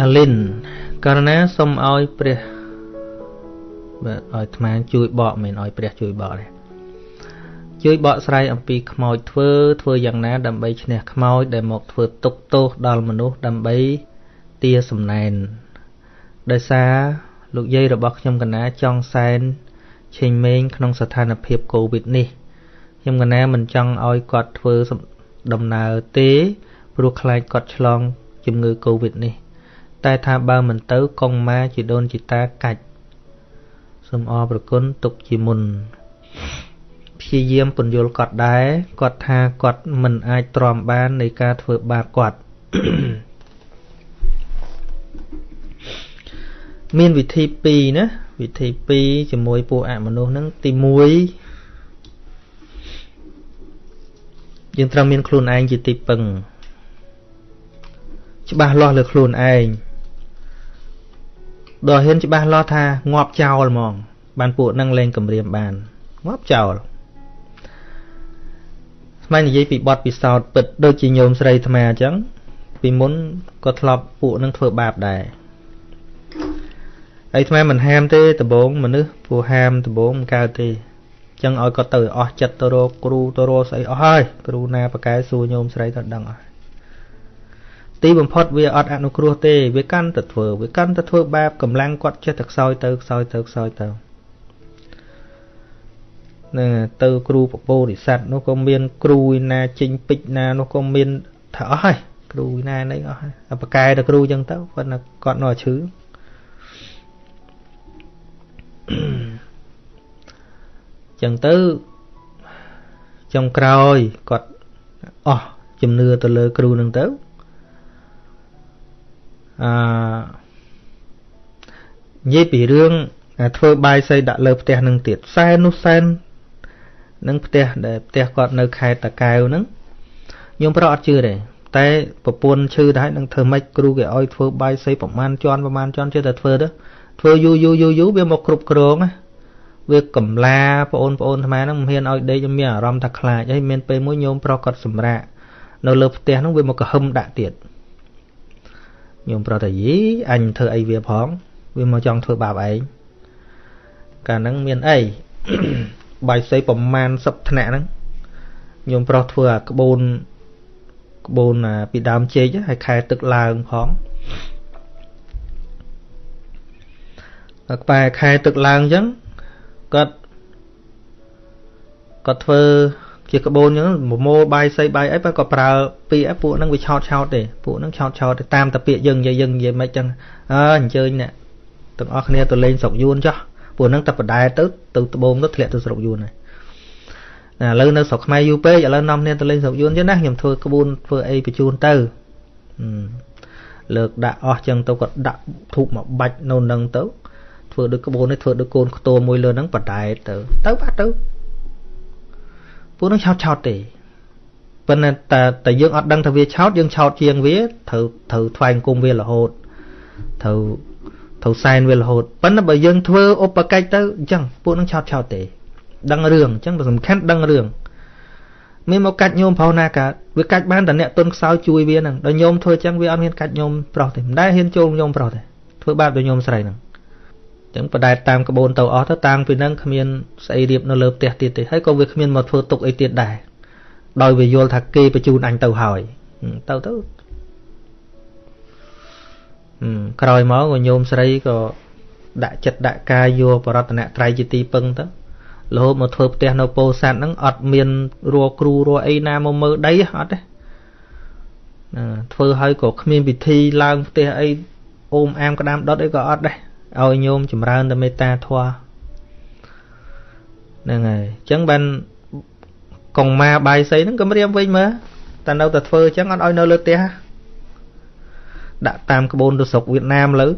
អាលិនករណាសូមឲ្យព្រះបាទឲ្យអាត្មាជួយបកមិនឲ្យព្រះជួយបកទេជួយបកស្រាយអំពីខ្មោចធ្វើធ្វើយ៉ាងណា ដើម្បីឈ្នះខ្មោចដែលមកធ្វើទុកទោសដល់មនុស្សដើម្បីទាសំណែនដោយសារលោកយាយរបស់ខ្ញុំកណាចង់សែនឆេងមេងក្នុងស្ថានភាពកូវីដនេះខ្ញុំកណាមិនចង់ឲ្យគាត់ធ្វើដំណើរទេព្រោះខ្លាចគាត់ឆ្លងជំងឺកូវីដនេះ តែថាបើមិនទៅកងម៉ាជីដូនជីតាកាច់សូមអរប្រគុណទុកជាមុនព្យាយាមពន្យល់គាត់ដែរគាត់ថាគាត់មិនអាចទ្រាំបាននៃការធ្វើបាបគាត់មានវិធី2ណាវិធី2ជាមួយពួកអមនុស្សហ្នឹងទី1យើងត្រូវមានខ្លួនឯងជាទីពឹង ច្បាស់លាស់លើខ្លួនឯង ដល់ហ៊ានច្បាស់លាស់ថាងាប់ចោលហ្មង បានពួកនឹងលេងគម្រាមបានងាប់ចោលស្មាននិយាយពីបទពិសោធន៍ពិតដូចជាញោមស្រីអាត្មាអញ្ចឹងពីមុនក៏ធ្លាប់ពួកនឹងធ្វើបាបដែរហើយថ្មមិនហាមទេដំបងមនុស្សព្រោះហាមដំបងមិនកើតទេចឹងឲ្យគាត់ទៅអស់ចិត្តទៅរកគ្រូទៅរកស្អីអស់ហើយគ្រូណាប្រកែសួរញោមស្រីទៅដឹងអស់ ទីបំផុតវាអត់អនុគ្រោះទេវាកាន់តែធ្វើវាកាន់តែធ្វើបាបកម្លាំងគាត់ចេះតែខ្សោយទៅខ្សោយទៅខ្សោយទៅនឹងទៅគ្រូពពោរិស័តនោះក៏មាន គ្រូណាចេញពេជ្រណានោះក៏មានថាអស់ហើយគ្រូណានេះអស់ហើយប្រកែទៅគ្រូចឹងទៅគាត់គាត់នៅឈឺចឹងទៅចុងក្រោយគាត់អស់ជំនឿទៅលើគ្រូនឹងទៅ អឺនិយាយពីរឿងធ្វើបាយសីដាក់លើផ្ទះនឹងទៀតសែននោះសែននឹងផ្ទះដែលផ្ទះគាត់នៅខេត្តតាកែវហ្នឹងញោមប្រុសអត់ជឿទេតែប្រពន្ធឈឺដែរនឹងធ្វើម៉េចគ្រូគេឲ្យធ្វើបាយសីប្រមាណជាន់ប្រមាណជាន់ចេះតែធ្វើទៅធ្វើយូរយូរយូរយូរវាមកគ្រប់គ្រងណាវាកំឡាបងប្អូនអាត្មាហ្នឹងមិនហ៊ានឲ្យដេកមានអារម្មណ៍ថាខ្លាចហើយមានពេលមួយញោមប្រុសគាត់សម្រាកនៅលើផ្ទះហ្នឹងវាមកកហឹមដាក់ទៀត ញោមប្រុសថាយីអញធ្វើអីវាផង វាមកចង់ធ្វើបាបឯងកាលហ្នឹងមានអីបាយសីប្រមាណ10ថ្នាក់ហ្នឹងញោមប្រុសធ្វើអាក្បូនក្បូនពីដើមជែកហើយខែទឹកឡើងផងក្បែរខែទឹកឡើងអញ្ចឹងគាត់គាត់ធ្វើ ជាក្បូនអញ្ចឹងមមោបាយសីបាយអីបើក៏ប្រើពាក្យពួកហ្នឹងវាឆោតឆោតទេពួកហ្នឹងឆោតឆោតទៅតាមតែពាក្យយើងនិយាយយើងនិយាយមិនអញ្ចឹងអើអញ្ជើញអ្នកទាំងអស់គ្នាទៅលេងស្រុកយួនចោះពួកហ្នឹងតែបដែទៅទៅត្បូងទៅធ្លាក់ទៅស្រុកយួនហើយណាឥឡូវនៅស្រុកខ្មែរយូរពេកឥឡូវនាំគ្នាទៅលេងស្រុកយួនចឹងណាខ្ញុំធ្វើក្បួនធ្វើអីបញ្ជូនទៅលើកដាក់អស់ចឹងទៅក៏ដាក់ធូបមកបាច់នៅនឹងទៅធ្វើដូចក្បូននេះធ្វើដូចកូនខ្ទោមួយលើហ្នឹងបដែតទៅទៅបាត់ទៅ ពួកនឹងឆោតឆោតទេប៉ុន្តែតែតែយើងអត់ដឹងថាវាឆោតយើងឆោតជាងវាត្រូវត្រូវថ្វាយអង្គមវារហូតត្រូវត្រូវសែនវារហូតប៉ុន្តែបើយើងធ្វើឧបកិច្ចទៅអញ្ចឹងពួកនឹងឆោតឆោតទេ ដឹងរឿងអញ្ចឹងសំខាន់ដឹងរឿងមានមកកាច់ញោមប្រុសណាកើតវាកាច់បានតែអ្នកទុនខ្សោយជួយវាហ្នឹងដល់ញោមធ្វើអញ្ចឹងវាអត់មានកាច់ញោមប្រុសទេមិនដែលហ៊ានចូលញោមប្រុសទេធ្វើបាបដល់ញោមស្រីហ្នឹង ចឹងបដែតតាមក្បូនទៅអស់ទៅតាំងពីហ្នឹងគ្មានស្អីរៀបនៅលើផ្ទះទៀតទេហើយក៏វាគ្មានមកធ្វើទុកអីទៀតដែរដោយវាយល់ថាគេបញ្ជូនអញទៅហើយទៅទៅក្រោយមកក៏ញោមស្រីក៏ដាក់ចិត្តដាក់កាយយកបរតនត្រ័យជាទីពឹងទៅរហូតមកធ្វើផ្ទះនៅពោធិ៍សាត់ហ្នឹងអត់មានរัวគ្រូរัวអីណាមកមើលដីអត់ទេណាធ្វើឲ្យក៏គ្មានពិធីឡើងផ្ទះអីអូមអាមក្តាមដុតអីក៏អត់ដែរ ឲ្យញោមចម្រើនតែមេត្តាធម៌ហ្នឹងហើយអញ្ចឹងបានកងម៉ាបាយសីហ្នឹងក៏រៀមវិញមើលតែនៅតែធ្វើអញ្ចឹងអត់ឲ្យនៅលើផ្ទះដាក់តាមក្បូនទៅស្រុកវៀតណាមលើ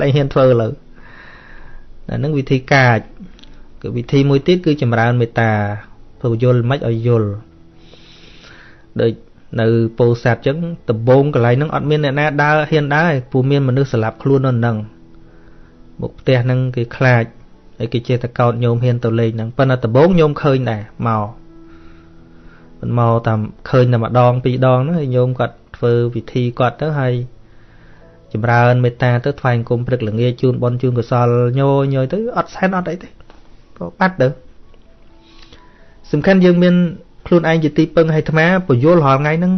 លែងហ៊ានធ្វើលើតែហ្នឹងវិធីកាចគឺវិធីមួយទៀតគឺចម្រើនមេត្តាធ្វើយល់មិនឲ្យយល់ដូចនៅពោធិ៍សាត់អញ្ចឹងដំបងកន្លែងហ្នឹងអត់មានអ្នកណាដើរហ៊ានដើរព្រោះមានមនុស្សស្លាប់ខ្លួននៅហ្នឹង មុខផ្ទះហ្នឹងគេខ្លាចហើយគេចេះតែកោតញោមហ៊ានទៅលេងហ្នឹងប៉ុន្តែដំបូងញោមឃើញដែរមកមិនមកតាមឃើញតែម្ដងពីរដងហ្នឹងហើយញោមគាត់ធ្វើពិធីគាត់ទៅហើយចម្រើនមេត្តាទៅថ្វាយអង្គមព្រឹកល្ងាចជូនបន់ជូនកសលញយញយទៅអត់សែនអត់អីទេក៏បាត់ទៅសំខាន់យើងមានខ្លួនឯងជាទីពឹងឲ្យអាត្មាពយល់រាល់ថ្ងៃហ្នឹង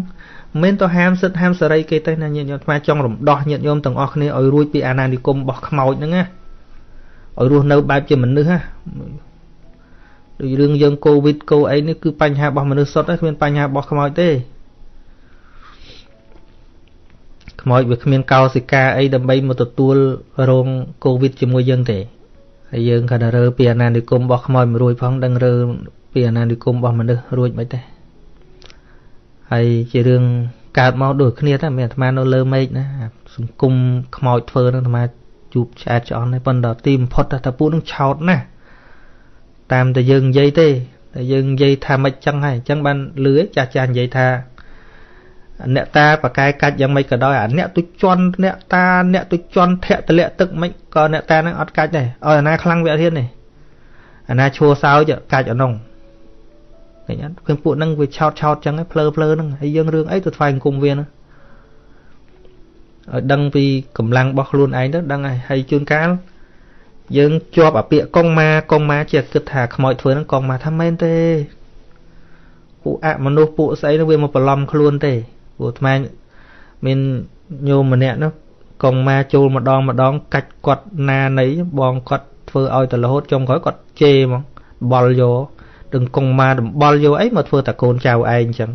មិនទៅហាមសិទ្ធហាមសេរីគេទេណាញាតិញោមអាត្មាចង់រំដោះញាតិញោមទាំងអស់គ្នាឲ្យរួចពីអាណានិគមរបស់ខ្មោចហ្នឹងណាឲ្យរស់នៅបែបជាមនុស្សណាដូចរឿងយើងកូវីដកូអីនេះគឺបញ្ហារបស់មនុស្សសុទ្ធទេគ្មានបញ្ហារបស់ខ្មោចទេខ្មោចវាគ្មានកោសិកាអីដើម្បីមកទទួលរងកូវីដជាមួយយើងទេហើយយើងគាត់រើពីអាណានិគមរបស់ខ្មោចមួយរួចផងដឹងរើពីអាណានិគមរបស់មនុស្សរួចមិនទេ ហើយជារឿងកើតមកដូចគ្នាតែមានអាត្មានៅលើមេឃណាសង្គមខ្មោចធ្វើនឹងអាត្មាជួបឆ្អែតឆ្អន់ហើយប៉ុន្តែទីបំផុតតែពួកនឹងឆោតណាស់តាមតែយើងនិយាយទេតែយើងនិយាយថាមិនចឹងហើយអញ្ចឹងបានលឺចាស់ចាស់និយាយថាអ្នកតាបកែកាច់យ៉ាងម៉េចក៏ដោយអាអ្នកទុជន់អ្នកតាអ្នកទុជន់ធាក់តលាក់ទឹកមិនក៏អ្នកតានឹងអត់កាច់ដែរឲ្យអាណាខ្លាំងវាអត់ហ៊ានទេអាណាឈួរសោចកាច់អានោះ ឃើញអត់ឃើញពួកហ្នឹងវាឆោតឆោតចឹងឯងភ្លើភ្លើហ្នឹងហើយយើងរឿងអីទៅថ្វាយអង្គមវាហ្នឹងឲ្យដឹងពីកម្លាំងរបស់ខ្លួនឯងទៅដឹងហើយហើយជួនកាលយើងជាប់អាពាកកងម៉ាកងម៉ាជាគិតថាខ្មោចធ្វើហ្នឹងកងម៉ាថាមែនទេពួកអមនុស្សពួកស្អីហ្នឹងវាមកបន្លំខ្លួនទេព្រោះអាត្មាមានញោមម្នាក់នោះកងម៉ាចូលម្ដងម្ដងកាច់គាត់ណានៃបងគាត់ធ្វើឲ្យទៅរហូតចុងក្រោយគាត់ជេរហ្មងបល់យក ដឹងកងម៉ាដំបល់យកអីមកធ្វើតែកូនចៅឯងអញ្ចឹង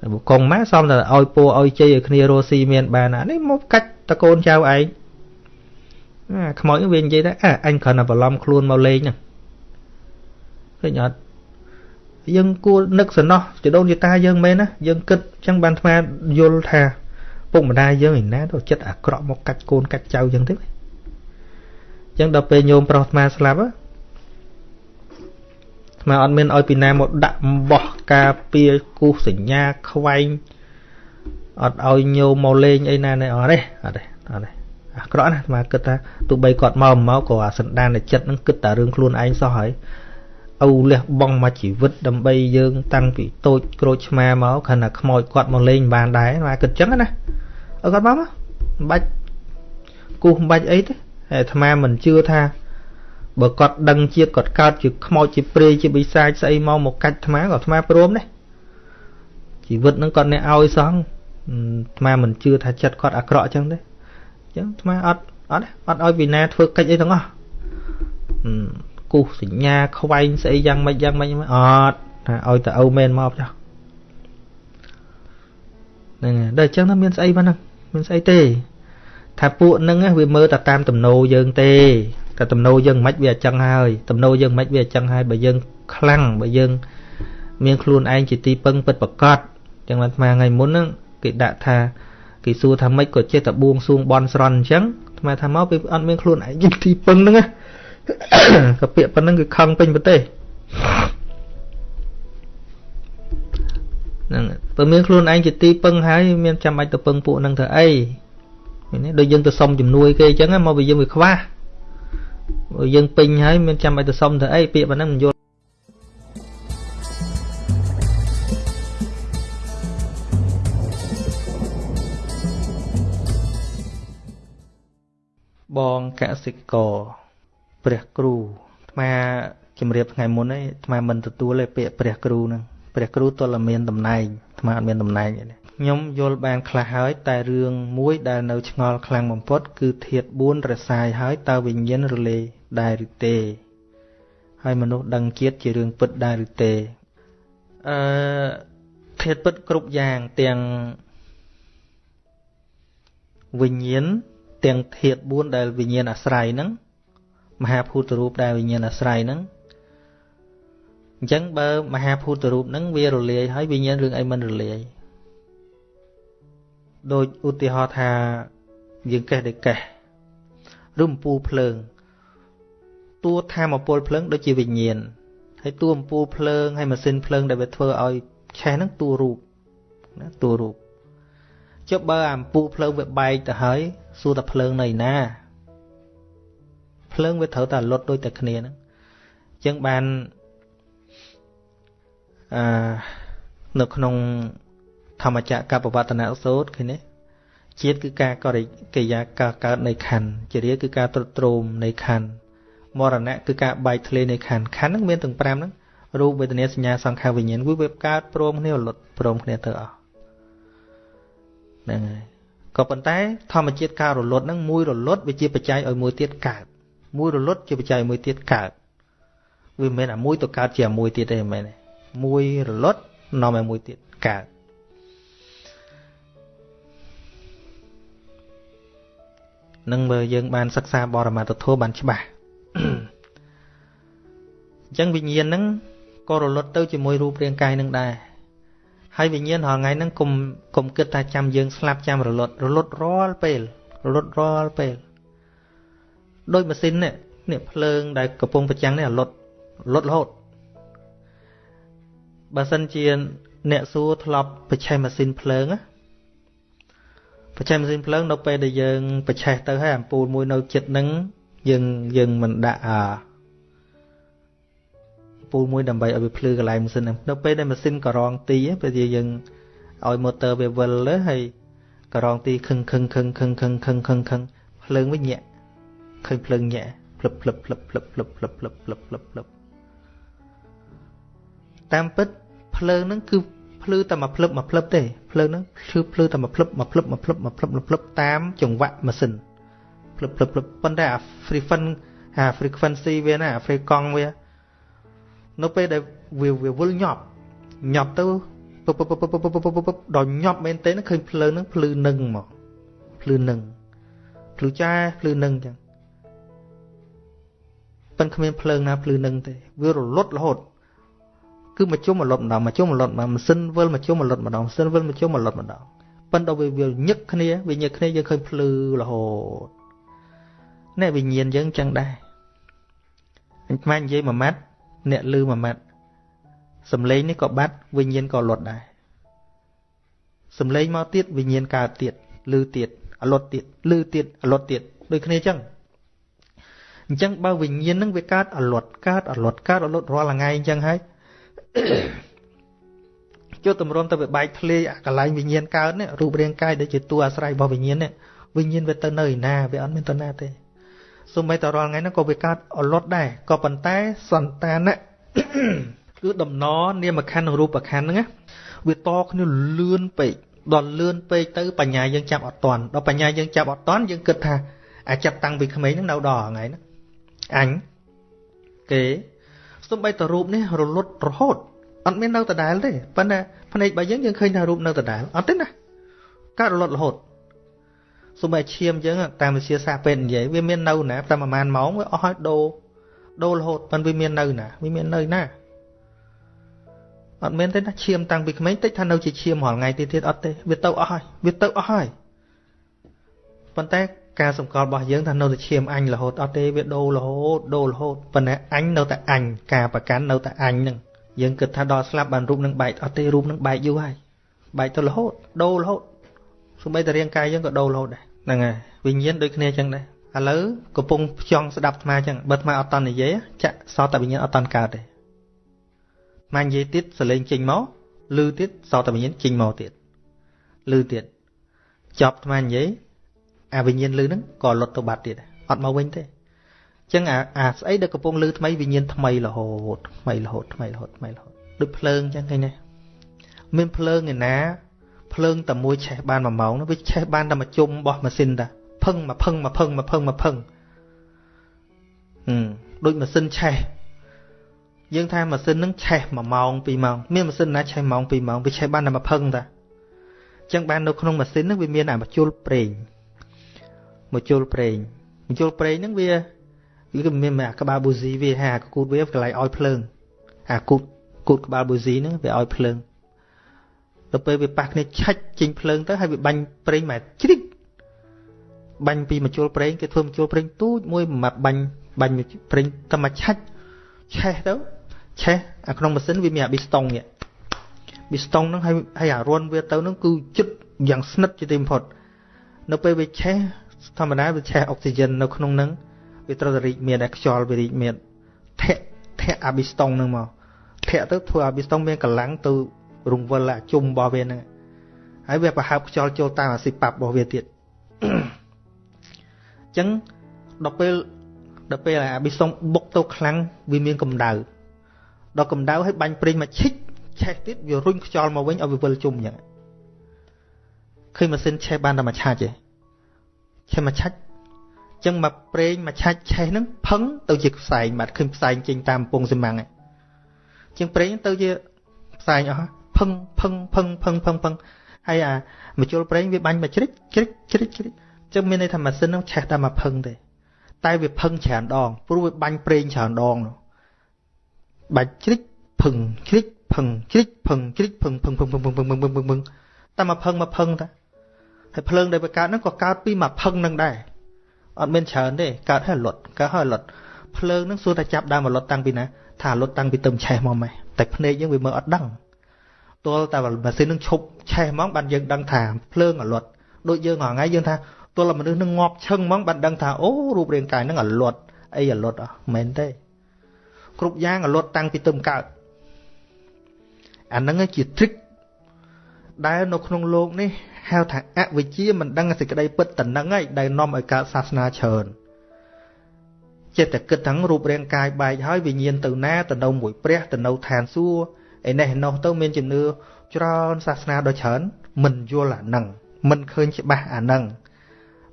តែកងម៉ាសំតែឲ្យពូឲ្យជ័យឲ្យគ្នារស់ស៊ីមានបានអានេះមកកាច់តកូនចៅឯងអាខ្មោចវានិយាយថាអអញគ្រាន់តែបន្លំខ្លួនមកលេងហ្នឹងឃើញអត់យើងគួរនឹកសំណោះជីដូនជីតាយើងមែនណាយើងគិតអញ្ចឹងបានថ្មយល់ថាពុកម្ដាយយើងឯណាទៅចិត្តអាក្រក់មកកាច់កូនកាច់ចៅអញ្ចឹងទេអញ្ចឹងដល់ពេលញោមប្រុសថ្មស្លាប់ ថ្មអត់មានឲ្យពីណាមកដាក់បោះការពារគូសញ្ញាខ្វែងអត់ឲ្យញោមមកលេងអីណានេះអត់ទេអត់ទេអត់ទេអាក្រក់ណាថ្មគិតថាទោះបីគាត់មកមកក៏អាសន្តានចិត្តនឹងគិតតែរឿងខ្លួនឯងសោះហើយឪលះបង់មកជីវិតដើម្បីយើង តាំងពីតូចក្រូចឆ្មាមកខណៈខ្មោចគាត់មកលេងបានដែរមកគិតចឹងណាឲ្យគាត់មកមិនបាច់គូសមិនបាច់អីទេហើយអាត្មាមិនជឿថា បើគាត់ដឹងជាតិគាត់កើតជាខ្មោចជាព្រាយជាបិសាចស្អីមកមកកាច់អាត្មាក៏អាត្មាព្រមដែរជីវិតនឹងគាត់អ្នកឲ្យសោះអាត្មាមិនជឿថាចិត្តគាត់អាក្រក់ចឹងទេអញ្ចឹងអាត្មាអត់អត់អត់ឲ្យវិណាធ្វើកិច្ចអីទាំងអស់គូសសញ្ញាខ្វែងស្អីយ៉ាងម៉េចយ៉ាងម៉េចអត់ថាឲ្យតែអូមែនមកចុះហ្នឹងហើយដល់អញ្ចឹងថាមានស្អីបានហ្នឹងមានស្អីទេថាពួកហ្នឹងវាមើលតែតាមទំនោរយើងទេ តែទំនោរយើងមិនវាអញ្ចឹងហើយទំនោរយើងមិនវាអញ្ចឹងហើយបើយើងខ្លាំងបើយើង មានខ្លួនឯងជាទីពឹងពិតប្រកបចឹងបានថ្មថ្ងៃមុនហ្នឹងគេដាក់ថាគេសួរថាម៉េចក៏ចេះតែបួងសួងបន់ស្រន់អញ្ចឹងថ្មថាមកពេលអត់មានខ្លួនឯងជាទីពឹងហ្នឹងណាក៏ពាក្យប៉ុណ្្នឹងគឺខឹងពេញប្រទេសហ្នឹងបើមានខ្លួនឯងជាទីពឹងហើយមានចាំបាច់ទៅពឹងពួកហ្នឹងធ្វើអីនេះដូចយើងទៅសុំជំនួយគេអញ្ចឹងមកវាយើងវាខ្វះបើ យើងពេញហើយមានចាំបាច់ទៅសុំធ្វើអីពាក្យប៉ុណ្ណឹងមិនយល់បងកសិករព្រះគ្រូអាត្មាជំរាបថ្ងៃមុនឯងអាត្មាមិនទទួលទេពាក្យព្រះគ្រូហ្នឹងព្រះគ្រូទល់មានតំណែងអាត្មាអត់មានតំណែងទេ ខ្ញុំយល់បានខ្លះហើយ តែរឿងមួយដែលនៅឆ្ងល់ខ្លាំងបំផុត គឺធាត4រសាយហើយតើវិញ្ញាណរលេដែរឬទេ ហើយមនុស្សដឹងជាតិជារឿងពិតដែរឬទេអឺធាតពិតគ្រប់យ៉ាងទាំងវិញ្ញាណទាំងធាត4ដែលវិញ្ញាណអាស្រ័យហ្នឹងមហាភូតរូបដែលវិញ្ញាណអាស្រ័យហ្នឹងអញ្ចឹងបើមហាភូតរូបហ្នឹងវារលាយហើយវិញ្ញាណរឿងអីមិនរលាយ ដូចឧទាហរណ៍ថាយើងកេះដូចកេះឬអំពូលភ្លើងតួធម៌ពលភ្លើងដូចជាវិញ្ញាណហើយតួអំពូលភ្លើងហើយម៉ាស៊ីនភ្លើងដែលវាធ្វើឲ្យឆេះហ្នឹងតួរូបណាតួរូបចុះបើអំពូលភ្លើងវាបែកទៅហើយសួរតែភ្លើងនៅណាភ្លើងវាត្រូវតែលុតដូចតែគ្នាហ្នឹងអញ្ចឹងបានអឺនៅក្នុង ធម្មចក្រកបវត្តនៈសូត្រឃើញទេជាតិគឺការករិកិយាការកើតនៃខណ្ឌជារាគឺការទ្រុឌទ្រោមនៃខណ្ឌមរណៈគឺការបែកធ្លាយនៃខណ្ឌខណ្ឌហ្នឹងមានទាំង5ហ្នឹងរូបវេទនាសញ្ញាសង្ខារវិញ្ញាណវាវាកើតព្រមគ្នារលត់ព្រមគ្នាទៅអស់ហ្នឹងហើយក៏ប៉ុន្តែធម្មជាតិការរលត់ហ្នឹងមួយរលត់វាជាបច្ច័យឲ្យមួយទៀតកើតមួយរលត់ជាបច្ច័យមួយទៀតកើតវាមិនមែនអាមួយទៅកើតជាអាមួយទៀតទេមិនមែនទេមួយរលត់នាំឲ្យមួយទៀតកើត នឹងមើលយើងបានសិក្សាបរមត្ថធម៌បានច្បាស់អញ្ចឹងវិញ្ញាណហ្នឹងក៏រលត់ទៅជាមួយរូបរាងកាយនឹងដែរហើយវិញ្ញាណរាល់ថ្ងៃហ្នឹងគុំគុំគិតថាចាំយើងស្លាប់ចាំរលត់រលត់រាល់ពេលរលត់រាល់ពេលដោយម៉ាស៊ីននេះនេះភ្លើងដែលកំពុងប្រចាំងនេះរលត់រលត់រហូតបើសិនជាអ្នកសួរធ្លាប់បច្ឆេះម៉ាស៊ីនភ្លើងណា បច្ឆេះម៉ាស៊ីនភ្លើងនៅពេលដែលយើងបច្ឆេះទៅហើយអំពូលមួយនៅចិត្តនឹងយើងយើងមិនដាក់អាពូលមួយដើម្បីឲ្យវាភ្លឺកន្លែងម៉ាស៊ីនហ្នឹងនៅពេលដែលម៉ាស៊ីនក៏រងទីពេលជាយើងឲ្យ motor វាវិលទៅហើយក៏រងទីខឹងខឹងខឹងខឹងខឹងខឹងខឹងខឹងភ្លើងវិញញាក់ឃើញភ្លើងញាក់ភ្លឹបភ្លឹបភ្លឹបភ្លឹបភ្លឹបភ្លឹបភ្លឹបភ្លឹបភ្លឹបភ្លឹបតាមពិតភ្លើងហ្នឹងគឺភ្លឺតែមួយភ្លឹបមួយភ្លឹបទេ ភ្លើងហ្នឹងភ្លឺភ្លឺតែមួយភ្លឹបមួយភ្លឹបមួយភ្លឹបមួយភ្លឹបមួយភ្លឹបតាមចង្វាក់ម៉ាស៊ីនភ្លឹបភ្លឹបភ្លឹបប៉ុន្តែអា frequency អា frequency វាណាអា frequency វានៅពេលដែលវាវាវិលញាប់ញាប់ទៅពពពពពពពដល់ញាប់មែនទេឃើញភ្លើងហ្នឹងភ្លឺនឹងមកភ្លឺនឹងភ្លឺចាភ្លឺនឹងចឹងប៉ិនគ្មានភ្លើងណាភ្លឺនឹងទេវារលត់រហូត គឺមកជុំមកលត់ម្ដងមកជុំមកលត់មកម៉ាស៊ីនវិលមកជុំមកលត់ម្ដងម៉ាស៊ីនវិលមកជុំមកលត់ម្ដងប៉ិនដល់វាវាញឹកគ្នាវាញឹកគ្នាយើងឃើញភ្លឺរហូតនេះវិញ្ញាណយើងចឹងដែរអញខ្មាញ់និយាយមួយម៉ាត់អ្នកលឺមួយម៉ាត់សំឡេងនេះក៏បាត់វិញ្ញាណក៏លត់ដែរសំឡេងមកទៀតវិញ្ញាណកើតទៀតលឺទៀតអលត់ទៀតលឺទៀតអលត់ទៀតដូចគ្នាចឹងអញ្ចឹងបើវិញ្ញាណនឹងវាកើតអលត់កើតអលត់កើតអលត់រាល់ថ្ងៃអញ្ចឹងហើយ ជួតម្រុំទៅវាបែកធ្លាយអាកន្លែងវិញ្ញាណកើតនេះរូបរាងកាយដែលជាតួអាស្រ័យរបស់វិញ្ញាណនេះវិញ្ញាណវាទៅនៅឯណាវាអត់មានទៅណាទេសូម្បីតែរាល់ថ្ងៃហ្នឹងក៏វាកើតអលត់ដែរក៏ប៉ុន្តែសន្តានៈគឺដំណនាមខណ្ឌនិងរូបខណ្ឌហ្នឹងវាតគ្នាលឿនពេកដល់លឿនពេកទៅបញ្ញាយើងចាប់អត់តាន់ដល់បញ្ញាយើងចាប់អត់តាន់យើងគិតថាអាចាប់តាំងពីក្មេងហ្នឹងនៅដល់ថ្ងៃហ្នឹងអញគេ សំបីតរូបនេះរលត់រហូតអត់មាននៅដដែលទេប៉ុន្តែភ្នែករបស់យើងយើងឃើញថារូបនៅដដែលអត់ទេណាកើតរលត់រហូតសូម្បីឈាមយើងតាមវិទ្យាសាស្ត្រពេទ្យនិយាយវាមាននៅណាតែប្រហែលម៉ោងវាអស់ហើយដូរដូររហូតប៉ុន្តែវាមាននៅណាវាមាននៅណាអត់មានទេណាឈាមតាំងពីក្មេងតិចថានៅជាឈាមរាល់ថ្ងៃទៀតទៀតអត់ទេវាទៅអស់ហើយវាទៅអស់ហើយប៉ុន្តែ ការសម្គាល់របស់យើងថានៅតែឈាមអញរហូតអត់ទេវាដូររហូតដូររហូតប៉ុន្តែអញនៅតែអញការប្រកាន់នៅតែអញនឹងយើងគិតថាដល់ស្លាប់បានរូបនឹងបែកអត់ទេរូបនឹងបែកយូរហើយបែកទៅរហូតដូររហូតសូម្បីតែរាងកាយយើងក៏ដូររហូតដែរហ្នឹងហើយវិញ្ញាណដូចគ្នាចឹងដែរឥឡូវកំពុងផ្ចង់ស្ដាប់អាត្មាចឹងបើអាត្មាអត់តន់និយាយចាក់សតតែវិញ្ញាណអត់តន់កើតទេអាត្មានិយាយទៀតសលេងចេញមកឮទៀតសតតែវិញ្ញាណចេញមកទៀតឮទៀតចប់អាត្មានិយាយ អាវិញ្ញាណលឺហ្នឹងក៏លុតទៅបាត់ទៀតអត់មកវិញទេអញ្ចឹងអាអាស្អីដែលកំពុងលឺថ្មីវិញ្ញាណថ្មីរហូតថ្មីរហូតថ្មីរហូតថ្មីរហូតដូចភ្លើងអញ្ចឹងឃើញទេមានភ្លើងឯណាភ្លើងតែមួយឆេះបាន1ម៉ោងនោះវាឆេះបានតែមួយជុំរបស់ម៉ាស៊ីនតាផឹងមកផឹងមកផឹងមកផឹងមកផឹងហឹមដូចម៉ាស៊ីនឆេះយើងថាម៉ាស៊ីនហ្នឹងឆេះ1ម៉ោង2ម៉ោងមានម៉ាស៊ីនណាឆេះម៉ោង2ម៉ោងវាឆេះបានតែមួយផឹងតាអញ្ចឹងបាននៅក្នុងម៉ាស៊ីនហ្នឹងវាមានអាមជុលប្រេង មជុលប្រេងមជុលប្រេងហ្នឹងវាវាគឺមានអាក្បាលប៊ូស៊ីវាហាគូតវាកន្លែងឲ្យភ្លើងអាគូតគូតក្បាលប៊ូស៊ីហ្នឹងវាឲ្យភ្លើងទៅពេលវាប៉ះគ្នាឆាច់ចេញភ្លើងទៅហើយវាបាញ់ប្រេងមកជ្រិចបាញ់ពីមជុលប្រេងគេធ្វើមជុលប្រេងទូចមួយមកបាញ់បាញ់ប្រេងតែមកឆាច់ឆេះទៅឆេះអាក្នុងម៉ាស៊ីនវាមានអាប៊ីស្តុងនេះប៊ីស្តុងហ្នឹងហើយហើយអារុនវាទៅហ្នឹងគឺជិតយ៉ាងស្និទ្ធជាទីបំផុតនៅពេលវាឆេះ ធម្មតាវាឆេះអុកស៊ីហ្សែននៅក្នុងហ្នឹងវាត្រូវតែរីកមានតែខ្យល់វារីកមានធាក់ធាក់អាប៊ីស្តុងហ្នឹងមកធាក់ទៅធ្វើអាប៊ីស្តុងមានកម្លាំងទៅរង្វិលអាជុំរបស់វាហ្នឹងហើយវាប្រហើបខ្យល់ចូលតាមអាស៊ីប៉ាប់របស់វាទៀតអញ្ចឹងដល់ពេលដល់ពេលអាប៊ីសុងបុកទៅខ្លាំងវាមានកម្ដៅដល់កម្ដៅឲ្យបាញ់ប្រេងមកឈិចឆេះទៀតវារុញខ្យល់មកវិញឲ្យវាវិលជុំអញ្ចឹងឃើញម៉ាស៊ីនឆេះបានតែមួយឆាច់ទេ ឆេះមួយឆាច់អញ្ចឹងមកប្រេងមួយឆាច់ឆេះហ្នឹងផឹងទៅជាផ្សែងបាទឃើញផ្សែងចេញតាមពងស៊ីម៉ាំងហ្នឹងជាងប្រេងទៅជាផ្សែងអស់ផឹងផឹងផឹងផឹងផឹងផឹងហើយអាមជុលប្រេងវាបាញ់មកជ្រិចជ្រិចជ្រិចជ្រិចអញ្ចឹងមានន័យថាម៉ាស៊ីនហ្នឹងឆេះតែមកផឹងទេតែវាផឹងច្រើនដងព្រោះវាបាញ់ប្រេងច្រើនដងបាច់ជ្រិចផឹងជ្រិចផឹងជ្រិចផឹងជ្រិចផឹងផឹងផឹងផឹងផឹងផឹងផឹងផឹងផឹងតែមកផឹងមកផឹងតា ហើយភ្លើងដែលវាកើតហ្នឹងក៏កើតពីមកផឹងហ្នឹងដែរអត់មានច្រើនទេកើតហើយលត់កើតហើយលត់ភ្លើងហ្នឹងសួរតែចាប់ដើមលត់តាំងពីណាថាលត់តាំងពីទឹមឆេះមកម៉េះតែភ្នែកយើងវាមើលអត់ដឹងទល់តែម៉ាស៊ីននឹងឈប់ឆេះហ្មងបានយើងដឹងថាភ្លើងអលត់ដូចយើងហងៃយើងថាទល់តែមនុស្សនឹងងាប់ឈឹងហ្មងបានដឹងថាអូរូបរាងកាយនឹងអលត់អីអលត់អស់មែនទេគ្រប់យ៉ាងអលត់តាំងពីទឹមកើតអាហ្នឹងជា trick ដែលនៅក្នុងលោកនេះហៅថាអវិជ្ជាមិនដឹងសេចក្តីពិតតនឹងឯងដែលនាំឲ្យកើតសាសនាច្រើនចិត្តតែគិតទាំងរូបរាងកាយបែកហើយវិញ្ញាណទៅណាទៅនៅមួយព្រះទៅនៅឋានសួគ៌ឯនេះនោះទៅមានជំនឿច្រើនសាសនាដ៏ច្រើនមិនយល់អានឹងមិនឃើញច្បាស់អានឹង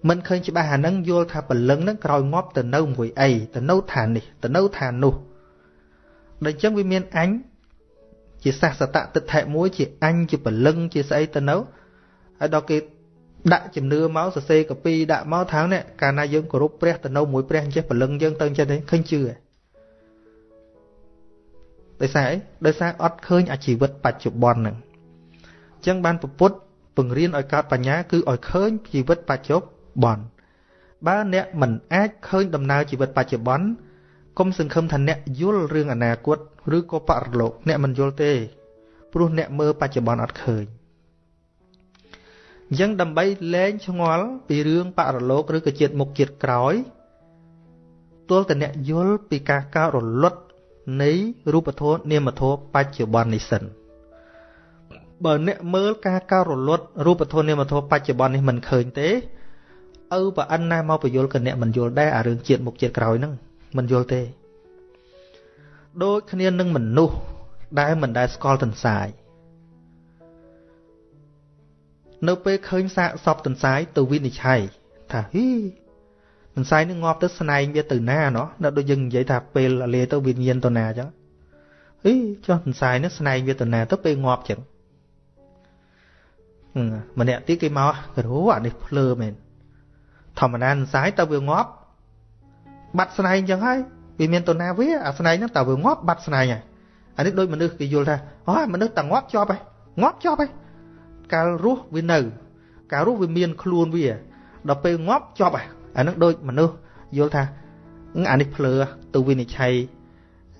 មិនឃើញច្បាស់អានឹងយល់ថាពលឹងនឹងក្រោយងាប់ទៅនៅមួយអីទៅនៅឋាននេះទៅនៅឋាននោះដូច្នេះវាមានអញ ជាសាសតតិដ្ឋិមួយជាអញជាព្រលឹងជាស្អីទៅនៅហើយដល់គេដាក់ជំនឿមកសរសេរកាពីដាក់មកថៅនេះកាលណាយើងគោរពព្រះទៅនៅមួយព្រះអញ្ចេះព្រលឹងយើងទៅអញ្ចឹងទេឃើញជឿដោយសារអីដោយសារអត់ឃើញអាជីវិតបច្ចុប្បន្នហ្នឹងអញ្ចឹងបានពុទ្ធពង្រៀនឲ្យកើតបញ្ញាគឺឲ្យឃើញជីវិតបច្ចុប្បន្នបើអ្នកមិនអាចឃើញដំណើរជីវិតបច្ចុប្បន្នកុំសង្ឃឹមថាអ្នកយល់រឿងអនាគត ឬក៏បរិលោកអ្នកមិនយល់ទេ ព្រោះអ្នកមើលបច្ចុប្បន្នអត់ឃើញអញ្ចឹងដើម្បីលែងឆ្ងល់ពីរឿងបរលោកឬក៏ជាតិមុខជាតិក្រោយទល់តែអ្នកយល់ពីការកើតរលត់នៃរូបធម៌នាមធម៌បច្ចុប្បន្ននេះសិនបើអ្នកមើលការកើតរលត់រូបធម៌នាមធម៌បច្ចុប្បន្ននេះមិនឃើញទេឪប្រអិនណាមកបញ្យល់ក៏អ្នកមិនយល់ដែរអារឿងជាតិមុខជាតិក្រោយហ្នឹងមិនយល់ទេ ដូចគ្នានឹងមនុស្សដែលមិនដែលស្គាល់ទន្សាយនៅពេលឃើញសាកសពទន្សាយទៅវិនិច្ឆ័យថាហ៊ីទន្សាយនឹងងាប់ទៅស្នែងវាទៅណាណោះនៅដូចយើងនិយាយថាពេលលាទៅវិញ្ញាណទៅណាអញ្ចឹងហ៊ីចុះទន្សាយនឹងស្នែងវាទៅណាទៅពេលងាប់អញ្ចឹងម្នាក់ទៀតគេមកគ្រូអានេះភ្លើមែនធម្មតាទន្សាយទៅវាងាប់បាត់ស្នែងអញ្ចឹងហើយ វាមានទៅណាវាអាស្នែងហ្នឹងតើវាងាប់បាត់ស្នែងហើយអានេះដូចមនុស្សគេយល់ថាអូមនុស្សតែងាប់ជាប់ហើយងាប់ជាប់ហើយកាលរស់វានៅ កាលរស់វាមានខ្លួនវាដល់ពេលងាប់ជាប់ហើយអានឹងដូចមនុស្សយល់ថាអានេះភ្លើទៅវិនិច្ឆ័យ